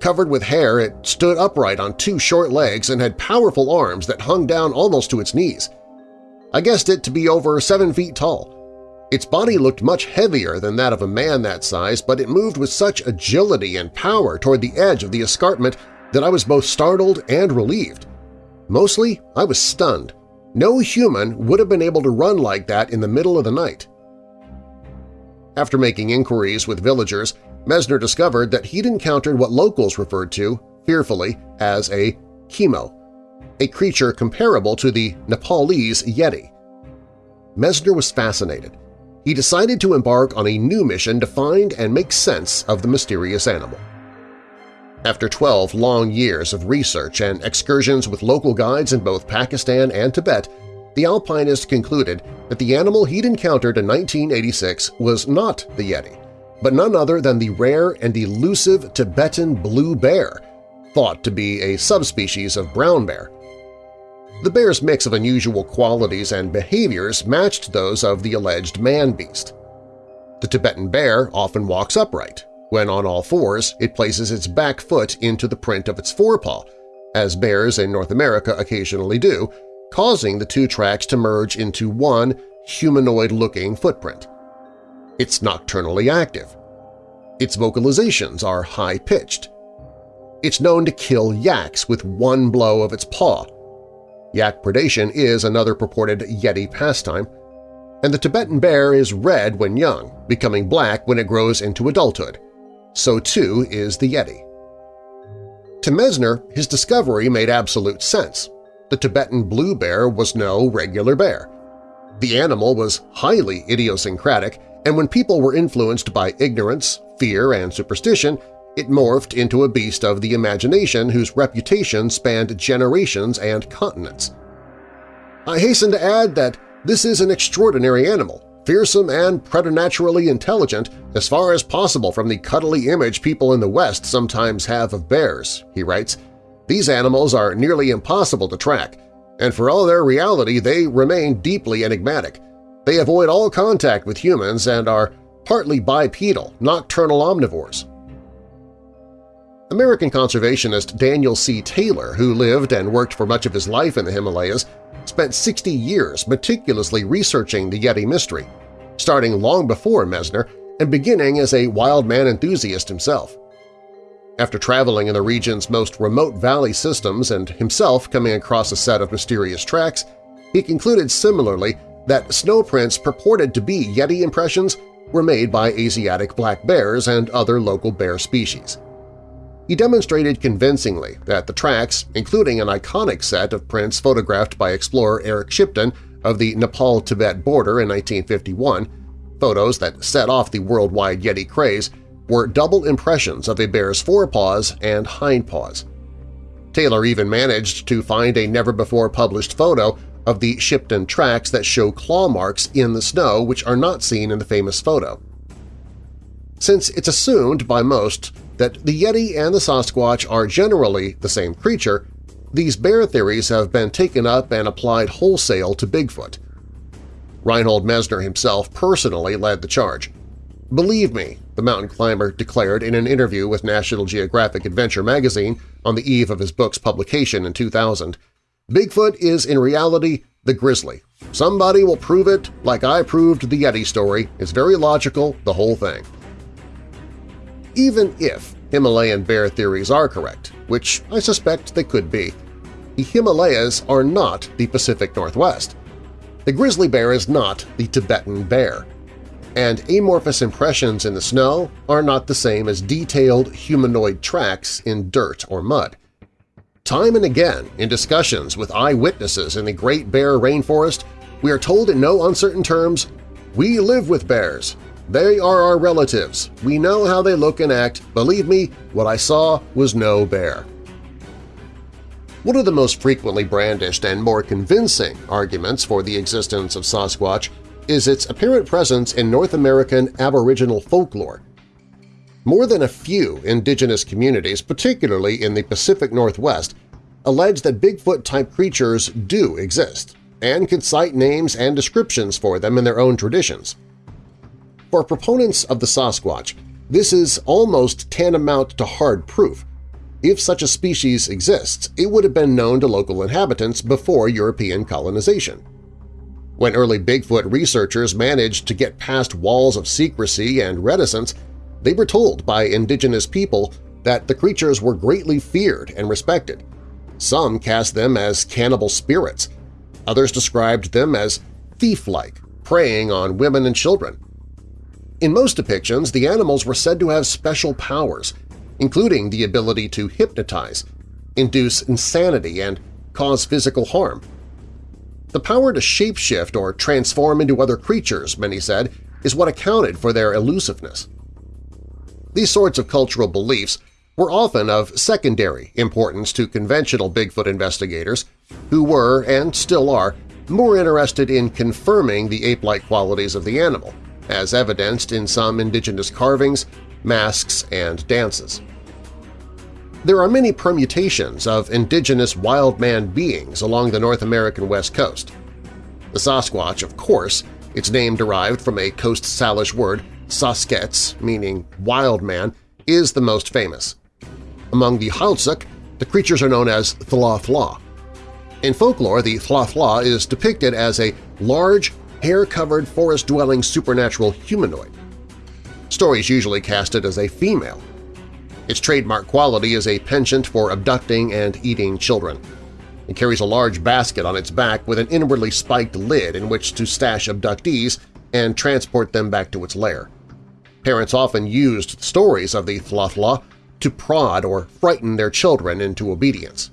Covered with hair, it stood upright on two short legs and had powerful arms that hung down almost to its knees. I guessed it to be over seven feet tall. Its body looked much heavier than that of a man that size, but it moved with such agility and power toward the edge of the escarpment that I was both startled and relieved. Mostly, I was stunned. No human would have been able to run like that in the middle of the night. After making inquiries with villagers, Messner discovered that he'd encountered what locals referred to, fearfully, as a chemo, a creature comparable to the Nepalese Yeti. Messner was fascinated. He decided to embark on a new mission to find and make sense of the mysterious animal. After 12 long years of research and excursions with local guides in both Pakistan and Tibet, the alpinist concluded that the animal he'd encountered in 1986 was not the Yeti but none other than the rare and elusive Tibetan blue bear, thought to be a subspecies of brown bear. The bear's mix of unusual qualities and behaviors matched those of the alleged man-beast. The Tibetan bear often walks upright. When on all fours, it places its back foot into the print of its forepaw, as bears in North America occasionally do, causing the two tracks to merge into one humanoid-looking footprint. It's nocturnally active. Its vocalizations are high-pitched. It's known to kill yaks with one blow of its paw. Yak predation is another purported Yeti pastime, and the Tibetan bear is red when young, becoming black when it grows into adulthood. So too is the Yeti. To Messner, his discovery made absolute sense. The Tibetan blue bear was no regular bear. The animal was highly idiosyncratic and when people were influenced by ignorance, fear, and superstition, it morphed into a beast of the imagination whose reputation spanned generations and continents. I hasten to add that this is an extraordinary animal, fearsome and preternaturally intelligent as far as possible from the cuddly image people in the West sometimes have of bears, he writes. These animals are nearly impossible to track, and for all their reality they remain deeply enigmatic, they avoid all contact with humans and are partly bipedal, nocturnal omnivores. American conservationist Daniel C. Taylor, who lived and worked for much of his life in the Himalayas, spent 60 years meticulously researching the Yeti mystery, starting long before Messner and beginning as a wild man enthusiast himself. After traveling in the region's most remote valley systems and himself coming across a set of mysterious tracks, he concluded similarly that snow prints purported to be Yeti impressions were made by Asiatic black bears and other local bear species. He demonstrated convincingly that the tracks, including an iconic set of prints photographed by explorer Eric Shipton of the Nepal-Tibet border in 1951, photos that set off the worldwide Yeti craze, were double impressions of a bear's forepaws and hindpaws. Taylor even managed to find a never-before-published photo of the Shipton tracks that show claw marks in the snow which are not seen in the famous photo. Since it's assumed by most that the Yeti and the Sasquatch are generally the same creature, these bear theories have been taken up and applied wholesale to Bigfoot. Reinhold Messner himself personally led the charge. Believe me, the mountain climber declared in an interview with National Geographic Adventure magazine on the eve of his book's publication in 2000, Bigfoot is in reality the grizzly. Somebody will prove it like I proved the Yeti story. It's very logical, the whole thing. Even if Himalayan bear theories are correct, which I suspect they could be, the Himalayas are not the Pacific Northwest. The grizzly bear is not the Tibetan bear. and amorphous impressions in the snow are not the same as detailed humanoid tracks in dirt or mud. Time and again, in discussions with eyewitnesses in the Great Bear Rainforest, we are told in no uncertain terms, "'We live with bears. They are our relatives. We know how they look and act. Believe me, what I saw was no bear.' One of the most frequently brandished and more convincing arguments for the existence of Sasquatch is its apparent presence in North American Aboriginal folklore. More than a few indigenous communities, particularly in the Pacific Northwest, allege that Bigfoot-type creatures do exist and can cite names and descriptions for them in their own traditions. For proponents of the Sasquatch, this is almost tantamount to hard proof. If such a species exists, it would have been known to local inhabitants before European colonization. When early Bigfoot researchers managed to get past walls of secrecy and reticence, they were told by indigenous people that the creatures were greatly feared and respected. Some cast them as cannibal spirits. Others described them as thief-like, preying on women and children. In most depictions, the animals were said to have special powers, including the ability to hypnotize, induce insanity, and cause physical harm. The power to shapeshift or transform into other creatures, many said, is what accounted for their elusiveness. These sorts of cultural beliefs were often of secondary importance to conventional Bigfoot investigators, who were, and still are, more interested in confirming the ape-like qualities of the animal, as evidenced in some indigenous carvings, masks, and dances. There are many permutations of indigenous wild man beings along the North American west coast. The Sasquatch, of course, its name derived from a Coast Salish word Sasq'ets, meaning wild man, is the most famous. Among the Heiltsuk, the creatures are known as Thla In folklore, the Thla is depicted as a large, hair-covered, forest-dwelling supernatural humanoid. Stories usually cast it as a female. Its trademark quality is a penchant for abducting and eating children. It carries a large basket on its back with an inwardly spiked lid in which to stash abductees and transport them back to its lair. Parents often used stories of the Thla to prod or frighten their children into obedience.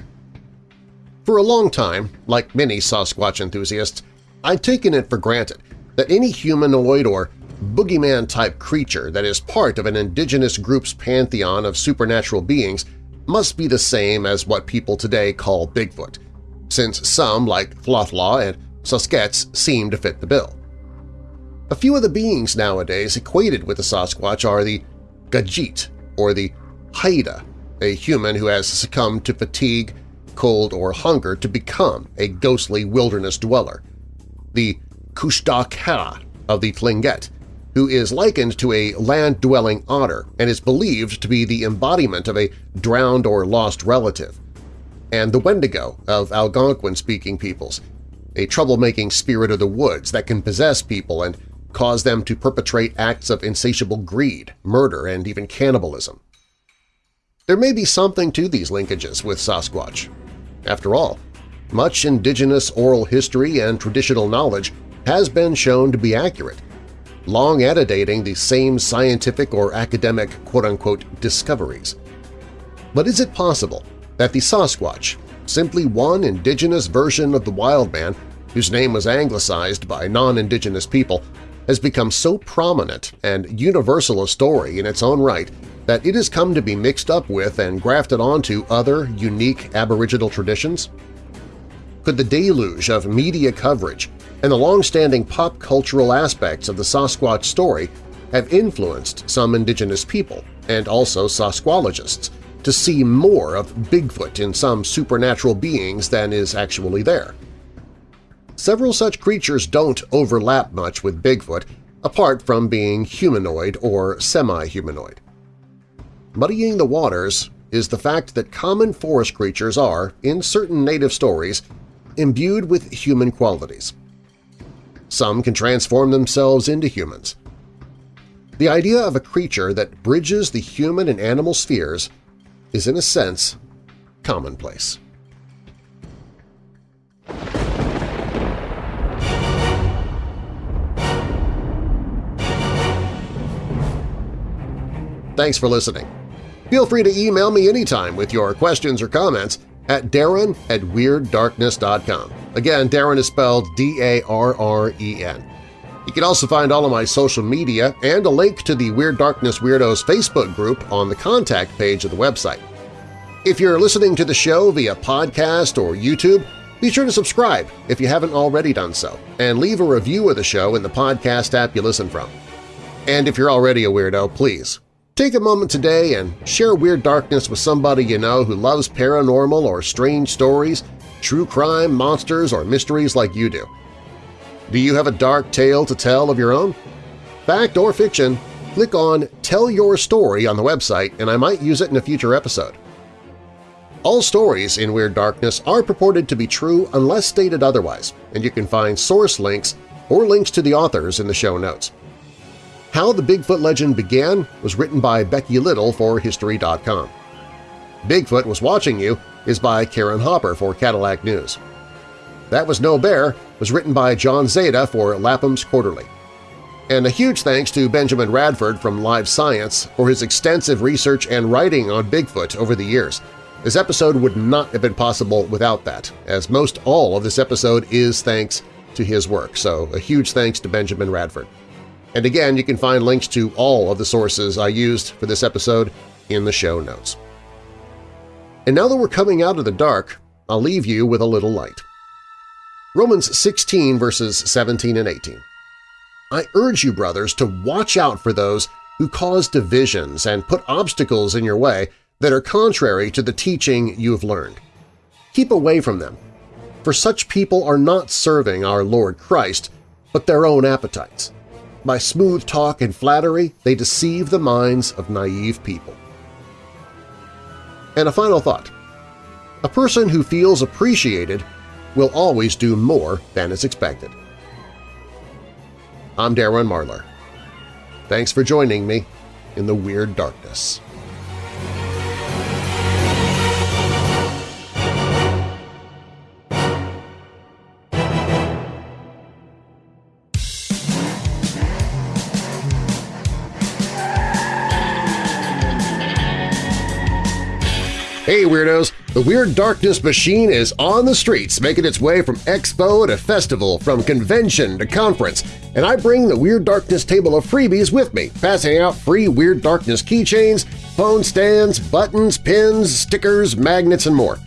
For a long time, like many Sasquatch enthusiasts, I'd taken it for granted that any humanoid or boogeyman-type creature that is part of an indigenous group's pantheon of supernatural beings must be the same as what people today call Bigfoot, since some, like Thla and Sasq'ets, seem to fit the bill. A few of the beings nowadays equated with the Sasquatch are the Gagiit or the Haida, a human who has succumbed to fatigue, cold, or hunger to become a ghostly wilderness dweller, the Kushtaka of the Tlingit, who is likened to a land-dwelling otter and is believed to be the embodiment of a drowned or lost relative, and the Wendigo of Algonquin-speaking peoples, a troublemaking spirit of the woods that can possess people and cause them to perpetrate acts of insatiable greed, murder, and even cannibalism. There may be something to these linkages with Sasquatch. After all, much indigenous oral history and traditional knowledge has been shown to be accurate, long antedating the same scientific or academic quote-unquote discoveries. But is it possible that the Sasquatch, simply one indigenous version of the wild man whose name was anglicized by non-indigenous people, has become so prominent and universal a story in its own right that it has come to be mixed up with and grafted onto other unique Aboriginal traditions? Could the deluge of media coverage and the long-standing pop cultural aspects of the Sasquatch story have influenced some indigenous people and also Sasquologists to see more of Bigfoot in some supernatural beings than is actually there? Several such creatures don't overlap much with Bigfoot apart from being humanoid or semi-humanoid. Muddying the waters is the fact that common forest creatures are, in certain native stories, imbued with human qualities. Some can transform themselves into humans. The idea of a creature that bridges the human and animal spheres is, in a sense, commonplace. Thanks for listening. Feel free to email me anytime with your questions or comments at darren at WeirdDarkness.com. Again, Darren is spelled D-A-R-R-E-N. You can also find all of my social media and a link to the Weird Darkness Weirdos Facebook group on the contact page of the website. If you're listening to the show via podcast or YouTube, be sure to subscribe if you haven't already done so, and leave a review of the show in the podcast app you listen from. And if you're already a weirdo, please take a moment today and share Weird Darkness with somebody you know who loves paranormal or strange stories, true crime, monsters, or mysteries like you do. Do you have a dark tale to tell of your own? Fact or fiction, click on Tell Your Story on the website and I might use it in a future episode. All stories in Weird Darkness are purported to be true unless stated otherwise, and you can find source links or links to the authors in the show notes. How the Bigfoot Legend Began was written by Becky Little for History.com. Bigfoot Was Watching You is by Karen Hopper for Cadillac News. That Was No Bear was written by John Zada for Lapham's Quarterly. And a huge thanks to Benjamin Radford from Live Science for his extensive research and writing on Bigfoot over the years. This episode would not have been possible without that, as most all of this episode is thanks to his work, so a huge thanks to Benjamin Radford. And again, you can find links to all of the sources I used for this episode in the show notes. And now that we're coming out of the dark, I'll leave you with a little light. Romans 16 verses 17 and 18. I urge you, brothers, to watch out for those who cause divisions and put obstacles in your way that are contrary to the teaching you have learned. Keep away from them, for such people are not serving our Lord Christ, but their own appetites. By smooth talk and flattery, they deceive the minds of naive people. And a final thought. A person who feels appreciated will always do more than is expected. I'm Darren Marlar. Thanks for joining me in the Weird Darkness. Weirdos! The Weird Darkness machine is on the streets, making its way from expo to festival, from convention to conference, and I bring the Weird Darkness table of freebies with me, passing out free Weird Darkness keychains, phone stands, buttons, pins, stickers, magnets, and more.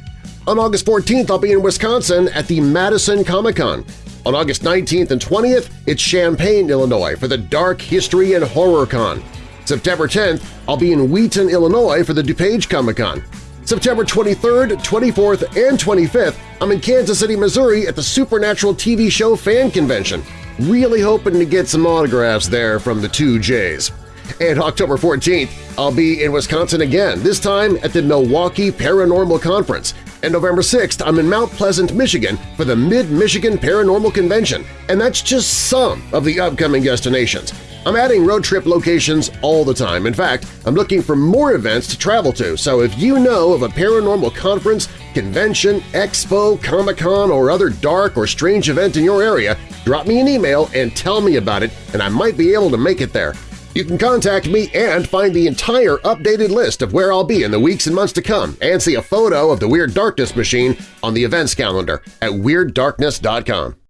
On August 14th, I'll be in Wisconsin at the Madison Comic-Con. On August 19th and 20th, it's Champaign, Illinois for the Dark History and Horror Con. September 10th, I'll be in Wheaton, Illinois for the DuPage Comic-Con. September 23rd, 24th, and 25th, I'm in Kansas City, Missouri at the Supernatural TV show Fan Convention. Really hoping to get some autographs there from the two J's. And October 14th, I'll be in Wisconsin again, this time at the Milwaukee Paranormal Conference. And November 6th, I'm in Mount Pleasant, Michigan for the Mid-Michigan Paranormal Convention, and that's just some of the upcoming destinations. I'm adding road trip locations all the time. In fact, I'm looking for more events to travel to, so if you know of a paranormal conference, convention, expo, Comic-Con, or other dark or strange event in your area, drop me an email and tell me about it, and I might be able to make it there. You can contact me and find the entire updated list of where I'll be in the weeks and months to come and see a photo of the Weird Darkness machine on the events calendar at WeirdDarkness.com.